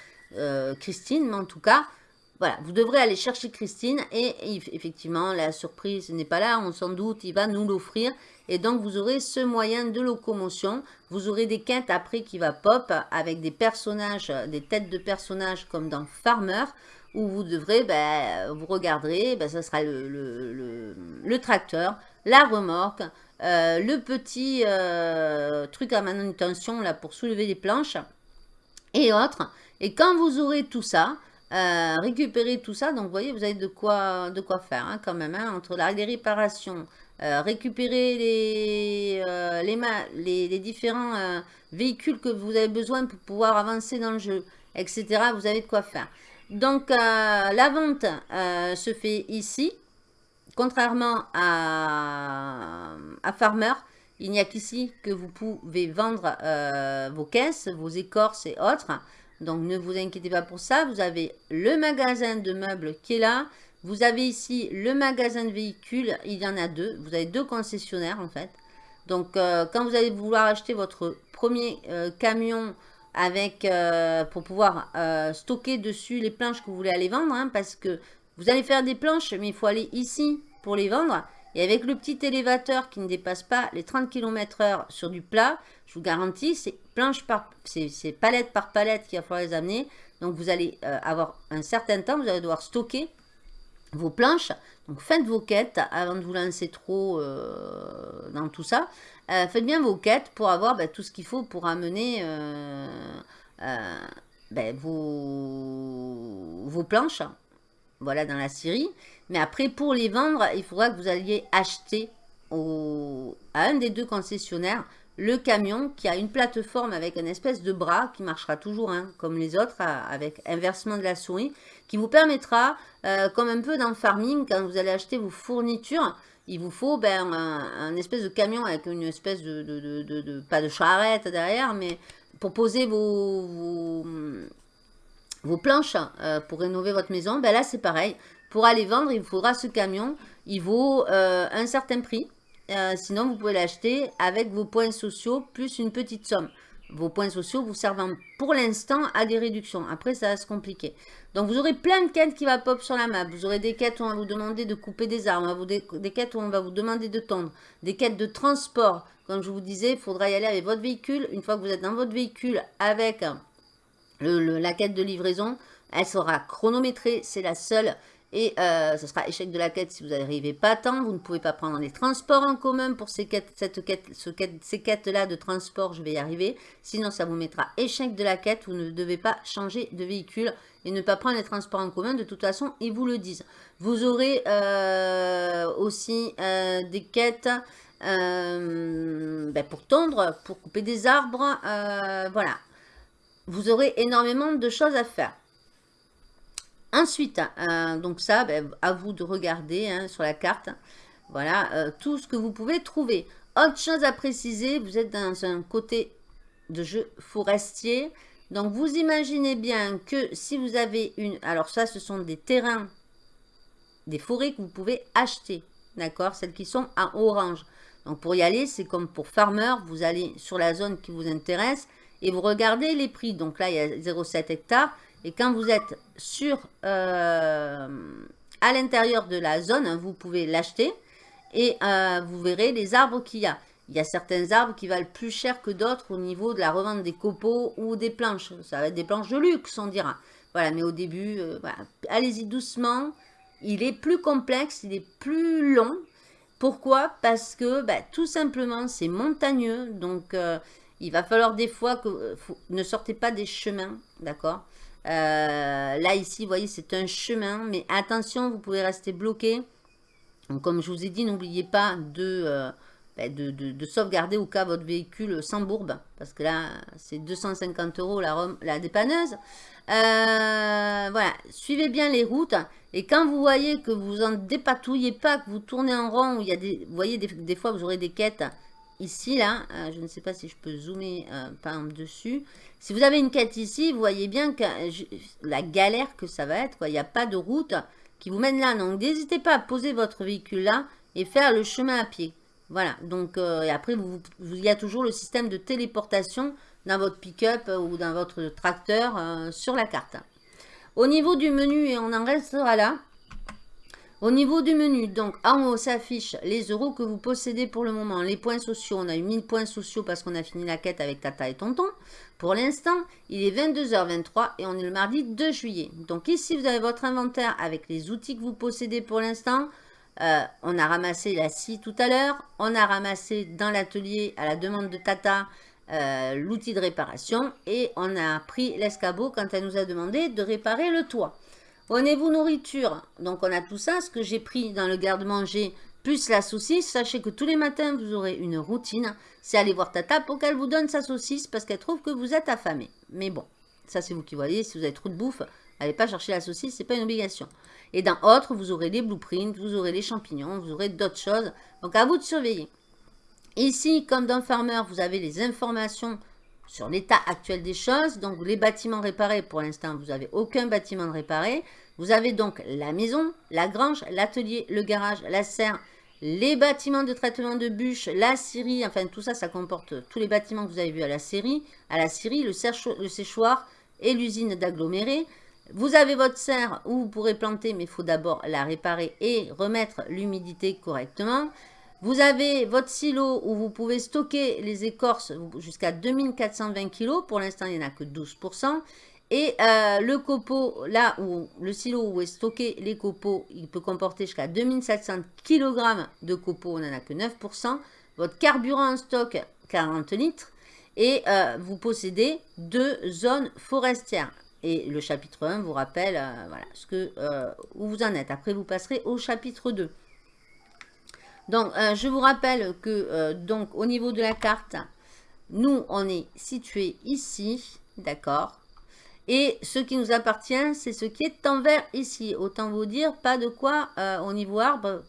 Christine, mais en tout cas, voilà, vous devrez aller chercher Christine et effectivement la surprise n'est pas là, on s'en doute, il va nous l'offrir et donc, vous aurez ce moyen de locomotion. Vous aurez des quêtes après qui va pop avec des personnages, des têtes de personnages comme dans Farmer, où vous devrez, ben, vous regarderez, ben, ça sera le, tracteur, la remorque, euh, le petit euh, truc à manutention là pour soulever les planches et autres. Et quand vous aurez tout ça, euh, récupérer tout ça, donc vous voyez, vous avez de quoi, de quoi faire hein, quand même, hein, entre la, les réparations, euh, récupérer les, euh, les, différents euh, véhicules que vous avez besoin pour pouvoir avancer dans le jeu, etc. Vous avez de quoi faire. Donc, la vente se fait ici. Contrairement à, à Farmer, il n'y a qu'ici que vous pouvez vendre vos caisses, vos écorces et autres. Donc, ne vous inquiétez pas pour ça. Vous avez le magasin de meubles qui est là. Vous avez ici le magasin de véhicules, il y en a deux. Vous avez deux concessionnaires en fait. Donc euh, quand vous allez vouloir acheter votre premier euh, camion avec euh, pour pouvoir stocker dessus les planches que vous voulez aller vendre, hein, parce que vous allez faire des planches, mais il faut aller ici pour les vendre. Et avec le petit élévateur qui ne dépasse pas les 30 km h sur du plat, je vous garantis, c'est planche par, c'est palette par palette qu'il va falloir les amener. Donc vous allez avoir un certain temps, vous allez devoir stocker vos planches. Donc faites vos quêtes avant de vous lancer trop euh, dans tout ça. Euh, faites bien vos quêtes pour avoir ben, tout ce qu'il faut pour amener euh, ben, vos, vos planches. Voilà dans la série. Mais après pour les vendre, il faudra que vous alliez acheter à un des deux concessionnaires le camion qui a une plateforme avec une espèce de bras qui marchera toujours hein, comme les autres avec inversement de la souris qui vous permettra, euh, comme un peu dans le farming, quand vous allez acheter vos fournitures, il vous faut ben, un, espèce de camion avec une espèce de, de, pas de charrette derrière, mais pour poser vos, vos, planches euh, pour rénover votre maison, ben là c'est pareil. Pour aller vendre, il faudra ce camion, il vaut euh, un certain prix. sinon, vous pouvez l'acheter avec vos points sociaux plus une petite somme. Vos points sociaux vous servant pour l'instant à des réductions. Après, ça va se compliquer. Donc, vous aurez plein de quêtes qui va pop sur la map. Vous aurez des quêtes où on va vous demander de couper des arbres. Des, quêtes où on va vous demander de tondre. Des quêtes de transport. Comme je vous disais, il faudra y aller avec votre véhicule. Une fois que vous êtes dans votre véhicule avec la quête de livraison, elle sera chronométrée. C'est la seule. Et euh, ce sera échec de la quête si vous n'arrivez pas temps. Vous ne pouvez pas prendre les transports en commun pour ces quêtes, cette quête, ces quêtes-là de transport. Je vais y arriver. Sinon, ça vous mettra échec de la quête. Vous ne devez pas changer de véhicule et ne pas prendre les transports en commun. De toute façon, ils vous le disent. Vous aurez euh, aussi euh, des quêtes ben, pour tondre, pour couper des arbres. voilà. Vous aurez énormément de choses à faire. Ensuite, euh, donc ça, ben, à vous de regarder hein, sur la carte. Voilà, euh, tout ce que vous pouvez trouver. Autre chose à préciser, vous êtes dans un côté de jeu forestier. Donc, vous imaginez bien que si vous avez une... Alors ça, ce sont des terrains, des forêts que vous pouvez acheter. D'accord Celles qui sont en orange. Donc, pour y aller, c'est comme pour Farmer. Vous allez sur la zone qui vous intéresse et vous regardez les prix. Donc là, il y a 0,7 hectares. Et quand vous êtes sur, euh, à l'intérieur de la zone, vous pouvez l'acheter et euh, vous verrez les arbres qu'il y a. Il y a certains arbres qui valent plus cher que d'autres au niveau de la revente des copeaux ou des planches. Ça va être des planches de luxe, on dira. Voilà, mais au début, euh, allez-y doucement. Il est plus complexe, il est plus long. Pourquoi? Parce que bah, tout simplement, c'est montagneux. Donc, il va falloir des fois que... ne sortez pas des chemins, d'accord? Là, ici, vous voyez, c'est un chemin. Mais attention, vous pouvez rester bloqué. Donc, comme je vous ai dit, n'oubliez pas de, euh, ben, de, sauvegarder au cas votre véhicule s'embourbe. Parce que là, c'est 250 euros la, dépanneuse. Euh, voilà, suivez bien les routes. Et quand vous voyez que vous en dépatouillez pas, que vous tournez en rond, il y a des, vous voyez, des fois, vous aurez des quêtes ici, là, euh, je ne sais pas si je peux zoomer euh, par dessus. Si vous avez une quête ici, vous voyez bien que la galère que ça va être. Il n'y a pas de route qui vous mène là. Donc, n'hésitez pas à poser votre véhicule là et faire le chemin à pied. Voilà. Donc, et après, vous, il y a toujours le système de téléportation dans votre pick-up ou dans votre tracteur sur la carte. Au niveau du menu, et on en restera là, au niveau du menu, donc en haut s'affiche les euros que vous possédez pour le moment. Les points sociaux, on a eu 1000 points sociaux parce qu'on a fini la quête avec Tata et Tonton. Pour l'instant, il est 22h23 et on est le mardi 2 juillet. Donc ici, vous avez votre inventaire avec les outils que vous possédez pour l'instant. Euh, on a ramassé la scie tout à l'heure. On a ramassé dans l'atelier à la demande de Tata euh, l'outil de réparation. Et on a pris l'escabeau quand elle nous a demandé de réparer le toit. Au niveau nourriture, donc on a tout ça, ce que j'ai pris dans le garde-manger, plus la saucisse. Sachez que tous les matins, vous aurez une routine. C'est aller voir Tata pour qu'elle vous donne sa saucisse parce qu'elle trouve que vous êtes affamé. Mais bon, ça c'est vous qui voyez. Si vous avez trop de bouffe, n'allez pas chercher la saucisse, c'est pas une obligation. Et dans autre, vous aurez les blueprints, vous aurez les champignons, vous aurez d'autres choses. Donc à vous de surveiller. Ici, comme dans Farmer, vous avez les informations sur l'état actuel des choses. Donc, les bâtiments réparés, pour l'instant, vous n'avez aucun bâtiment réparé. Vous avez donc la maison, la grange, l'atelier, le garage, la serre, les bâtiments de traitement de bûches, la scierie, enfin tout ça, ça comporte tous les bâtiments que vous avez vus à la série, à la scierie, le, séchoir et l'usine d'aggloméré. Vous avez votre serre où vous pourrez planter, mais il faut d'abord la réparer et remettre l'humidité correctement. Vous avez votre silo où vous pouvez stocker les écorces jusqu'à 2420 kg. Pour l'instant, il n'y en a que 12%. Et euh, le copeau, là où le silo où est stocké les copeaux, il peut comporter jusqu'à 2700 kg de copeaux, on n'en a que 9%. Votre carburant en stock, 40 litres. Et euh, vous possédez deux zones forestières. Et le chapitre 1 vous rappelle euh, voilà, ce que, où vous en êtes. Après, vous passerez au chapitre 2. Donc, euh, je vous rappelle que, euh, donc, au niveau de la carte, nous, on est situé ici, d'accord Et ce qui nous appartient, c'est ce qui est en vert ici. Autant vous dire, pas de quoi, euh, au niveau arbre,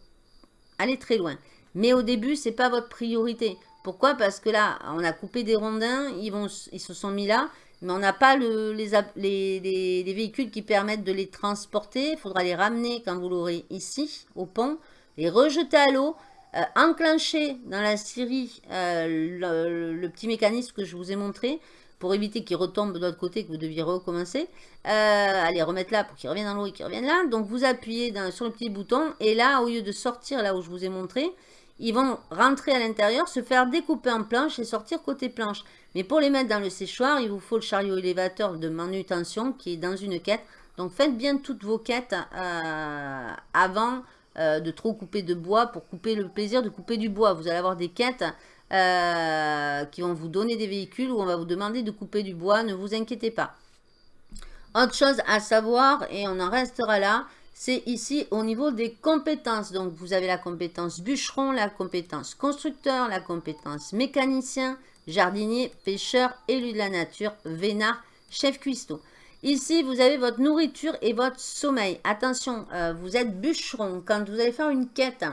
aller très loin. Mais au début, c'est pas votre priorité. Pourquoi? Parce que là, on a coupé des rondins, ils, vont, ils se sont mis là, mais on n'a pas le, les, les, les, véhicules qui permettent de les transporter. Il faudra les ramener quand vous l'aurez ici, au pont, les rejeter à l'eau euh, enclencher dans la série euh, le, petit mécanisme que je vous ai montré pour éviter qu'il retombe de l'autre côté que vous deviez recommencer. Euh, allez, remettre là pour qu'il revienne dans l'eau et qu'il revienne là. Donc vous appuyez sur le petit bouton et là, au lieu de sortir là où je vous ai montré, ils vont rentrer à l'intérieur, se faire découper en planches et sortir côté planche. Mais pour les mettre dans le séchoir, il vous faut le chariot élévateur de manutention qui est dans une quête. Donc faites bien toutes vos quêtes avant euh, de trop couper de bois pour couper le plaisir de couper du bois. Vous allez avoir des quêtes euh, qui vont vous donner des véhicules où on va vous demander de couper du bois. Ne vous inquiétez pas. Autre chose à savoir, et on en restera là, c'est ici au niveau des compétences. Donc, vous avez la compétence bûcheron, la compétence constructeur, la compétence mécanicien, jardinier, pêcheur, élu de la nature, vénard, chef cuistot. Ici, vous avez votre nourriture et votre sommeil. Attention, euh, vous êtes bûcheron. Quand vous allez faire une quête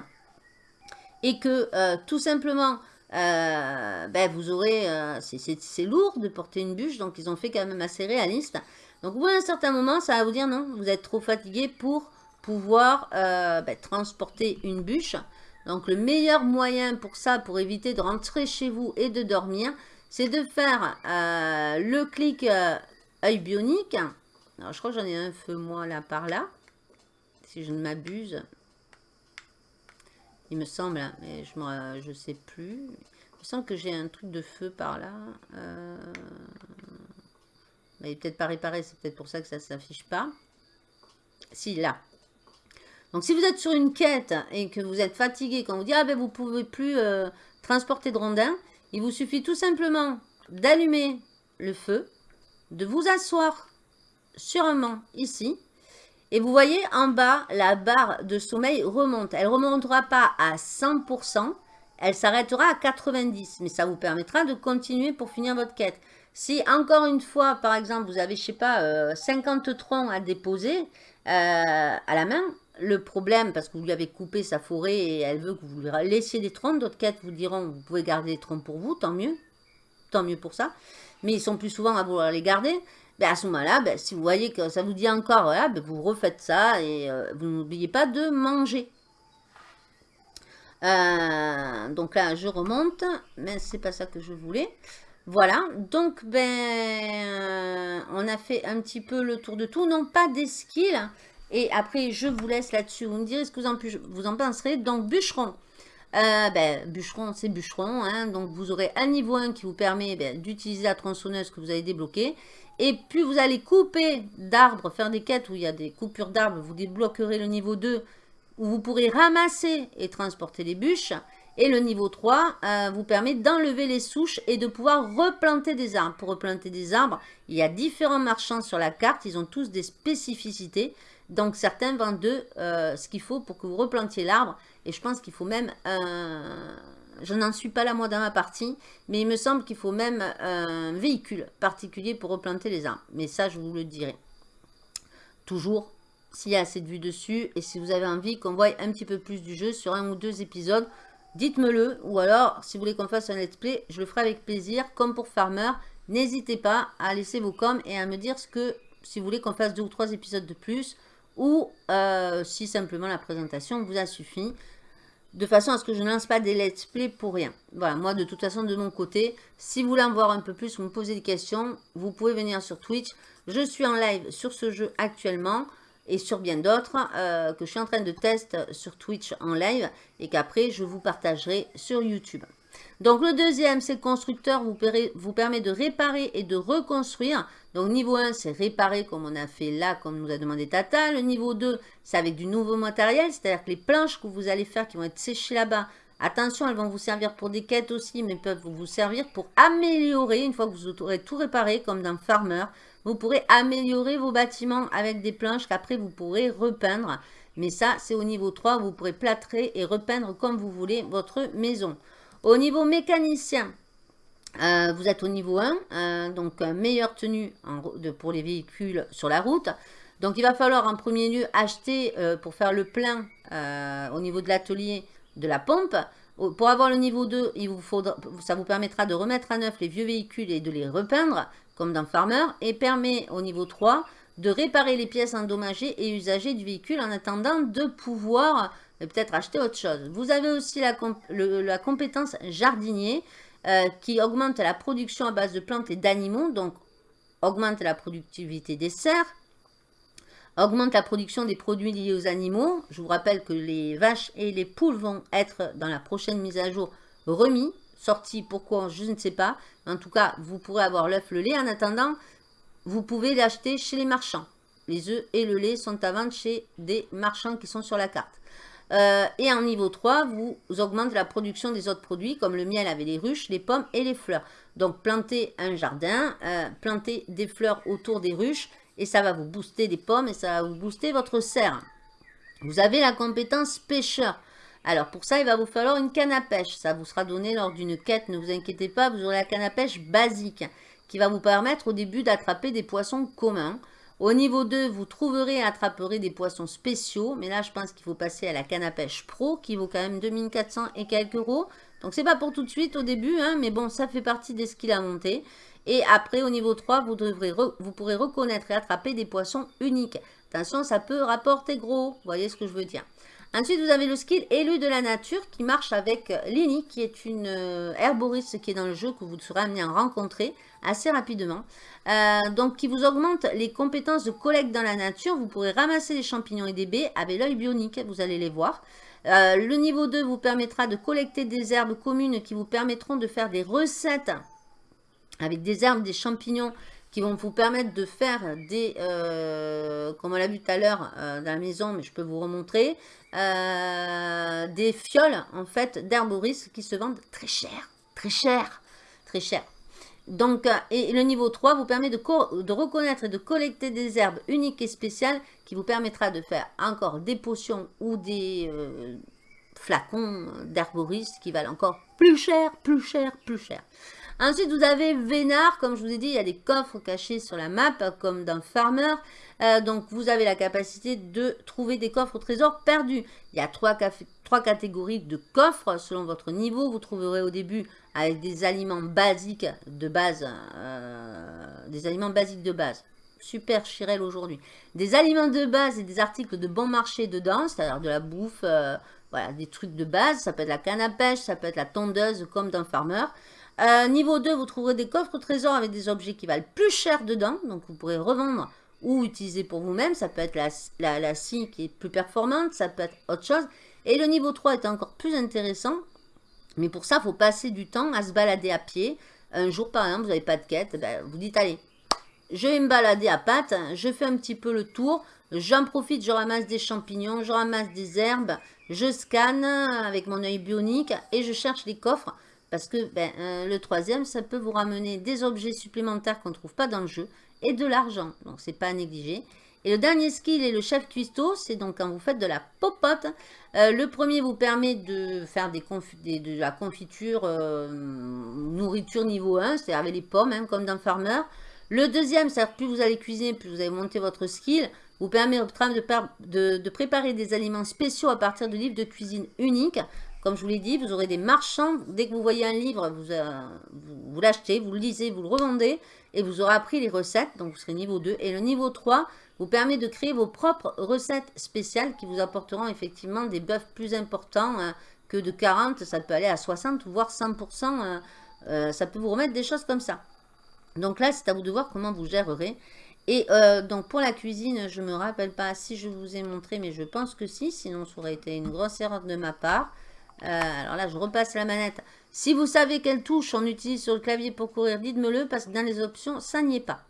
et que euh, tout simplement, euh, ben, vous aurez... c'est lourd de porter une bûche, donc ils ont fait quand même assez réaliste. Donc, au bout d'un certain moment, ça va vous dire non, vous êtes trop fatigué pour pouvoir ben, transporter une bûche. Donc, le meilleur moyen pour ça, pour éviter de rentrer chez vous et de dormir, c'est de faire le clic œil bionique. Alors, je crois que j'en ai un feu, moi, là, par là. Si je ne m'abuse. Il me semble, hein, mais je ne je sais plus. Il me semble que j'ai un truc de feu par là. Euh... il n'est peut-être pas réparé, c'est peut-être pour ça que ça ne s'affiche pas. Si, là. Donc, si vous êtes sur une quête et que vous êtes fatigué, quand vous dit, ah ben, vous pouvez plus euh, transporter de rondins, il vous suffit tout simplement d'allumer le feu de vous asseoir banc ici. Et vous voyez en bas, la barre de sommeil remonte. Elle ne remontera pas à 100%, elle s'arrêtera à 90%. Mais ça vous permettra de continuer pour finir votre quête. Si encore une fois, par exemple, vous avez, je sais pas, 50 euh, troncs à déposer euh, à la main, le problème, parce que vous lui avez coupé sa forêt et elle veut que vous lui laissiez des troncs, d'autres quêtes vous diront, vous pouvez garder les troncs pour vous, tant mieux. Tant mieux pour ça. Mais ils sont plus souvent à vouloir les garder. Ben, à ce moment-là, ben, si vous voyez que ça vous dit encore, ben, vous refaites ça et euh, vous n'oubliez pas de manger. Euh, donc là, je remonte, mais c'est pas ça que je voulais. Voilà, donc ben, euh, on a fait un petit peu le tour de tout, non pas des skills, et après je vous laisse là-dessus, vous me direz ce que vous en, vous en penserez. Donc bûcheron, euh, ben, bûcheron c'est bûcheron, hein, donc vous aurez un niveau 1 qui vous permet ben, d'utiliser la tronçonneuse que vous avez débloquée, et plus vous allez couper d'arbres, faire des quêtes où il y a des coupures d'arbres, vous débloquerez le niveau 2, où vous pourrez ramasser et transporter les bûches, et le niveau 3 euh, vous permet d'enlever les souches et de pouvoir replanter des arbres. Pour replanter des arbres, il y a différents marchands sur la carte. Ils ont tous des spécificités. Donc certains vendent euh, ce qu'il faut pour que vous replantiez l'arbre. Et je pense qu'il faut même... Euh, je n'en suis pas là moi dans ma partie. Mais il me semble qu'il faut même un véhicule particulier pour replanter les arbres. Mais ça, je vous le dirai. Toujours s'il y a assez de vue dessus. Et si vous avez envie qu'on voie un petit peu plus du jeu sur un ou deux épisodes dites-me-le. Ou alors, si vous voulez qu'on fasse un let's play, je le ferai avec plaisir. Comme pour Farmer, n'hésitez pas à laisser vos coms et à me dire ce que, si vous voulez qu'on fasse deux ou trois épisodes de plus. Ou euh, si simplement la présentation vous a suffi. De façon à ce que je ne lance pas des let's play pour rien. Voilà, moi de toute façon de mon côté, si vous voulez en voir un peu plus, vous me posez des questions, vous pouvez venir sur Twitch. Je suis en live sur ce jeu actuellement et sur bien d'autres euh, que je suis en train de tester sur Twitch en live et qu'après je vous partagerai sur YouTube. Donc le deuxième, c'est le constructeur vous, permet de réparer et de reconstruire. Donc niveau 1, c'est réparer comme on a fait là, comme nous a demandé Tata. Le niveau 2, c'est avec du nouveau matériel, c'est-à-dire que les planches que vous allez faire qui vont être séchées là-bas, attention, elles vont vous servir pour des quêtes aussi, mais peuvent vous servir pour améliorer, une fois que vous aurez tout réparé, comme dans Farmer, vous pourrez améliorer vos bâtiments avec des planches qu'après vous pourrez repeindre. Mais ça, c'est au niveau 3, vous pourrez plâtrer et repeindre comme vous voulez votre maison. Au niveau mécanicien, euh, vous êtes au niveau 1, euh, donc meilleure tenue pour les véhicules sur la route. Donc il va falloir en premier lieu acheter euh, pour faire le plein au niveau de l'atelier de la pompe. Pour avoir le niveau 2, il vous faudra, ça vous permettra de remettre à neuf les vieux véhicules et de les repeindre comme dans Farmer, et permet au niveau 3 de réparer les pièces endommagées et usagées du véhicule en attendant de pouvoir euh, peut-être acheter autre chose. Vous avez aussi la, compétence jardinier euh, qui augmente la production à base de plantes et d'animaux, donc augmente la productivité des serres, augmente la production des produits liés aux animaux. Je vous rappelle que les vaches et les poules vont être dans la prochaine mise à jour remis sorti, pourquoi, je ne sais pas. En tout cas, vous pourrez avoir l'œuf, le lait. En attendant, vous pouvez l'acheter chez les marchands. Les œufs et le lait sont à vendre chez des marchands qui sont sur la carte. Euh, et en niveau 3, vous, augmentez la production des autres produits comme le miel avec les ruches, les pommes et les fleurs. Donc plantez un jardin, euh, plantez des fleurs autour des ruches et ça va vous booster des pommes et ça va vous booster votre serre. Vous avez la compétence pêcheur. Alors pour ça, il va vous falloir une canne à pêche. Ça vous sera donné lors d'une quête, ne vous inquiétez pas, vous aurez la canne à pêche basique qui va vous permettre au début d'attraper des poissons communs. Au niveau 2, vous trouverez et attraperez des poissons spéciaux, mais là je pense qu'il faut passer à la canne à pêche pro qui vaut quand même 2400 et quelques euros. Donc c'est pas pour tout de suite au début, hein, mais bon, ça fait partie des skills à monter. Et après, au niveau 3, vous, vous pourrez reconnaître et attraper des poissons uniques. Attention, ça peut rapporter gros, vous voyez ce que je veux dire. Ensuite, vous avez le skill élu de la nature qui marche avec Lini, qui est une euh, herboriste qui est dans le jeu que vous serez amené à rencontrer assez rapidement. Euh, donc, qui vous augmente les compétences de collecte dans la nature. Vous pourrez ramasser les champignons et des baies avec l'œil bionique, vous allez les voir. Euh, le niveau 2 vous permettra de collecter des herbes communes qui vous permettront de faire des recettes avec des herbes, des champignons qui vont vous permettre de faire des, euh, comme on l'a vu tout à l'heure euh, dans la maison, mais je peux vous remontrer, euh, des fioles en fait d'herboris qui se vendent très cher, très cher, très cher. Donc, et le niveau 3 vous permet de, reconnaître et de collecter des herbes uniques et spéciales qui vous permettra de faire encore des potions ou des flacons d'herboris qui valent encore plus cher, plus cher, plus cher. Ensuite, vous avez Vénard. Comme je vous ai dit, il y a des coffres cachés sur la map, comme dans Farmer. Euh, donc, vous avez la capacité de trouver des coffres au trésor perdus. Il y a trois, catégories de coffres selon votre niveau. Vous trouverez au début avec des aliments basiques de base. Euh, des aliments basiques de base. Super Chirel aujourd'hui. Des aliments de base et des articles de bon marché dedans, c'est-à-dire de la bouffe, euh, voilà, des trucs de base. Ça peut être la canne à pêche, ça peut être la tondeuse comme dans Farmer. Euh, niveau 2, vous trouverez des coffres au trésor avec des objets qui valent plus cher dedans. Donc vous pourrez revendre ou utiliser pour vous-même. Ça peut être la, scie qui est plus performante, ça peut être autre chose. Et le niveau 3 est encore plus intéressant. Mais pour ça, il faut passer du temps à se balader à pied. Un jour, par exemple, vous n'avez pas de quête, ben, vous dites, allez, je vais me balader à pattes, je fais un petit peu le tour, j'en profite, je ramasse des champignons, je ramasse des herbes, je scanne avec mon œil bionique et je cherche les coffres parce que ben, euh, le troisième, ça peut vous ramener des objets supplémentaires qu'on ne trouve pas dans le jeu et de l'argent, donc c'est pas à négliger. Et le dernier skill est le chef cuistot, c'est donc quand vous faites de la popote. Euh, le premier vous permet de faire des, de la confiture euh, nourriture niveau 1, c'est-à-dire avec les pommes, hein, comme dans Farmer. Le deuxième, c'est plus vous allez cuisiner, plus vous allez monter votre skill, vous permet de, de, préparer des aliments spéciaux à partir de livres de cuisine uniques. Comme je vous l'ai dit, vous aurez des marchands. Dès que vous voyez un livre, vous, euh, vous, l'achetez, vous le lisez, vous le revendez et vous aurez appris les recettes. Donc, vous serez niveau 2. Et le niveau 3 vous permet de créer vos propres recettes spéciales qui vous apporteront effectivement des bœufs plus importants hein, que de 40. Ça peut aller à 60 voire 100%. Euh, euh, ça peut vous remettre des choses comme ça. Donc là, c'est à vous de voir comment vous gérerez. Et euh, donc pour la cuisine, je ne me rappelle pas si je vous ai montré, mais je pense que si, sinon ça aurait été une grosse erreur de ma part. Euh, alors là, je repasse la manette. Si vous savez quelle touche on utilise sur le clavier pour courir, dites-me-le, parce que dans les options, ça n'y est pas.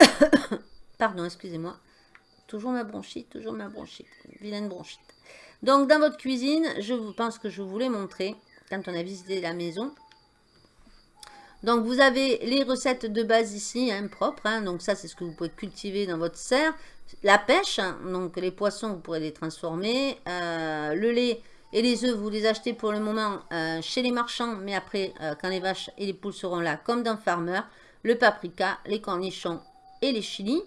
[coughs] Pardon, excusez-moi. Toujours ma bronchite, toujours ma bronchite. Vilaine bronchite. Donc dans votre cuisine, je pense que je vous l'ai quand on a visité la maison. Donc, vous avez les recettes de base ici, hein, propres. Hein. donc, ça, c'est ce que vous pouvez cultiver dans votre serre. La pêche, hein. donc les poissons, vous pourrez les transformer. Euh, le lait et les œufs, vous les achetez pour le moment euh, chez les marchands. Mais après, euh, quand les vaches et les poules seront là, comme dans Farmer, le paprika, les cornichons et les chilis.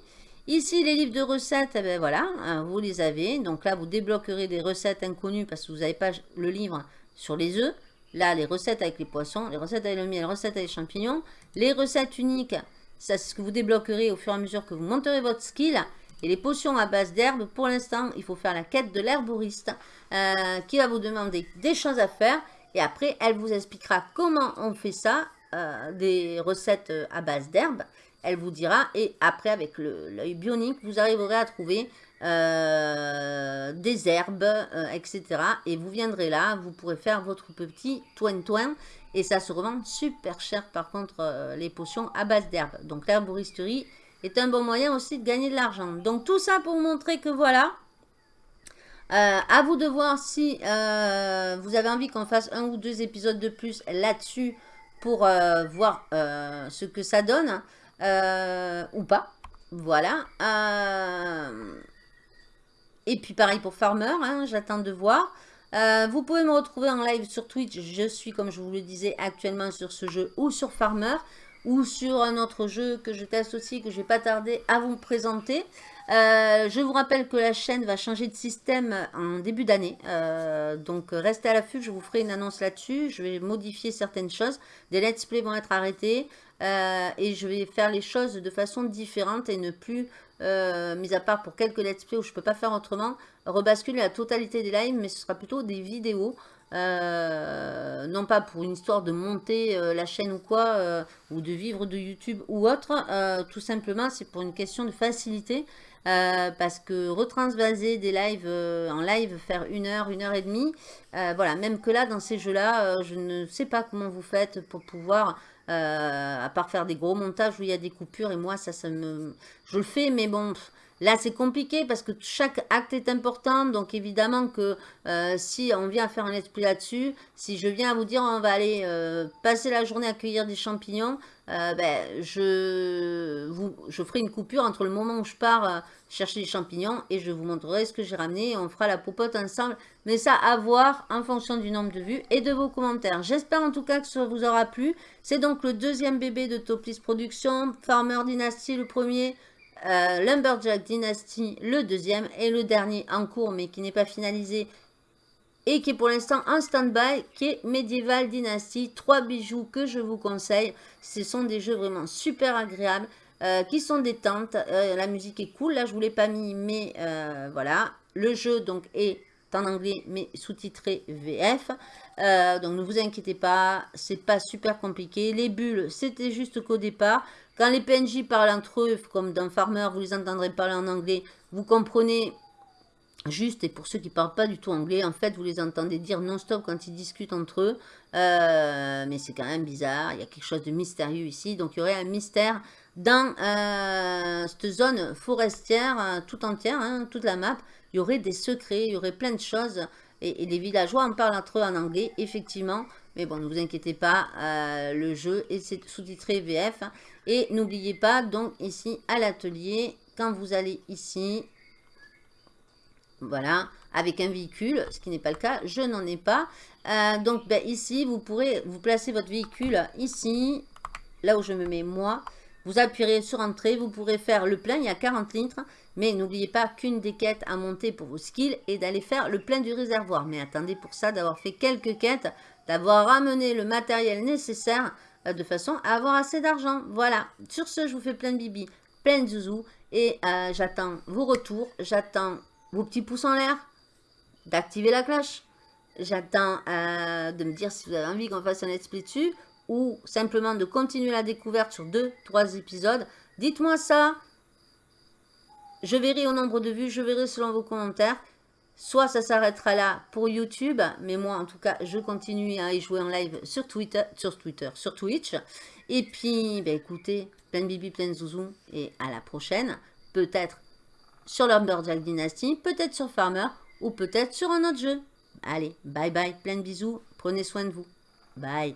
Ici, les livres de recettes, eh ben voilà, vous les avez. Donc là, vous débloquerez des recettes inconnues parce que vous n'avez pas le livre sur les œufs. Là, les recettes avec les poissons, les recettes avec le miel, les recettes avec les champignons. Les recettes uniques, c'est ce que vous débloquerez au fur et à mesure que vous monterez votre skill. Et les potions à base d'herbe, pour l'instant, il faut faire la quête de l'herboriste euh, qui va vous demander des choses à faire. Et après, elle vous expliquera comment on fait ça, euh, des recettes euh, à base d'herbe. Elle vous dira, et après, avec l'œil bionique, vous arriverez à trouver des herbes, etc. Et vous viendrez là, vous pourrez faire votre petit toin-toin. Et ça se revend super cher par contre les potions à base d'herbes. Donc l'herboristerie est un bon moyen aussi de gagner de l'argent. Donc tout ça pour montrer que voilà. à vous de voir si vous avez envie qu'on fasse un ou deux épisodes de plus là-dessus pour voir ce que ça donne ou pas. Voilà. Et puis pareil pour Farmer, hein, j'attends de voir. Euh, vous pouvez me retrouver en live sur Twitch. Je suis, comme je vous le disais, actuellement sur ce jeu ou sur Farmer ou sur un autre jeu que je teste aussi, que je vais pas tarder à vous présenter. Euh, je vous rappelle que la chaîne va changer de système en début d'année. Euh, donc restez à l'affût, je vous ferai une annonce là-dessus. Je vais modifier certaines choses. Des let's play vont être arrêtés. et je vais faire les choses de façon différente et ne plus euh, mis à part pour quelques let's play où je ne peux pas faire autrement, rebasculer la totalité des lives, mais ce sera plutôt des vidéos. Euh, non pas pour une histoire de monter euh, la chaîne ou quoi, ou de vivre de YouTube ou autre, tout simplement c'est pour une question de facilité, parce que retransvaser des lives en live, faire une heure, une heure et demie, voilà, même que là, dans ces jeux-là, je ne sais pas comment vous faites pour pouvoir euh, à part faire des gros montages où il y a des coupures et moi ça, ça me... Je le fais mais bon, Là, c'est compliqué parce que chaque acte est important. Donc, évidemment que euh, si on vient faire un play là-dessus, si je viens à vous dire on va aller euh, passer la journée à cueillir des champignons, euh, ben, je ferai une coupure entre le moment où je pars chercher des champignons et je vous montrerai ce que j'ai ramené et on fera la popote ensemble. Mais ça, à voir en fonction du nombre de vues et de vos commentaires. J'espère en tout cas que ça vous aura plu. C'est donc le deuxième bébé de Toplis Productions, Farmer Dynasty le premier, euh, Lumberjack Dynasty le deuxième et le dernier en cours mais qui n'est pas finalisé et qui est pour l'instant en stand-by, qui est Medieval Dynasty. Trois bijoux que je vous conseille. Ce sont des jeux vraiment super agréables, euh, qui sont détentes. Euh, la musique est cool, là je ne vous l'ai pas mis, mais voilà. Le jeu donc est en anglais, mais sous-titré VF. Donc ne vous inquiétez pas, c'est pas super compliqué. Les bulles, c'était juste qu'au départ, quand les PNJ parlent entre eux, comme dans Farmer, vous les entendrez parler en anglais, vous comprenez juste, et pour ceux qui ne parlent pas du tout anglais, en fait, vous les entendez dire non-stop quand ils discutent entre eux. Euh, mais c'est quand même bizarre, il y a quelque chose de mystérieux ici. Donc, il y aurait un mystère dans euh, cette zone forestière, euh, tout entière, hein, toute la map. Il y aurait des secrets, il y aurait plein de choses. Et, les villageois en parlent entre eux en anglais, effectivement. Mais bon, ne vous inquiétez pas, le jeu est sous-titré VF. Et n'oubliez pas, donc ici à l'atelier, quand vous allez ici, voilà, avec un véhicule, ce qui n'est pas le cas, je n'en ai pas. Euh, donc ben, ici, vous pourrez vous placer votre véhicule ici, là où je me mets moi. Vous appuierez sur entrée, vous pourrez faire le plein, il y a 40 litres. Mais n'oubliez pas qu'une des quêtes à monter pour vos skills est d'aller faire le plein du réservoir. Mais attendez pour ça d'avoir fait quelques quêtes, d'avoir ramené le matériel nécessaire euh, de façon à avoir assez d'argent. Voilà. Sur ce, je vous fais plein de bibi, plein de zouzou. Et euh, j'attends vos retours. J'attends vos petits pouces en l'air. D'activer la cloche. J'attends euh, de me dire si vous avez envie qu'on fasse un let's dessus. Ou simplement de continuer la découverte sur deux, trois épisodes. Dites-moi ça. Je verrai au nombre de vues. Je verrai selon vos commentaires. Soit ça s'arrêtera là pour YouTube, mais moi en tout cas je continue à y jouer en live sur Twitter, sur Twitter, sur Twitch. Et puis, ben, écoutez, plein de bibi, plein de zouzou, et à la prochaine. Peut-être sur Lumberjack Dynasty, peut-être sur Farmer, ou peut-être sur un autre jeu. Allez, bye bye, plein de bisous, prenez soin de vous. Bye.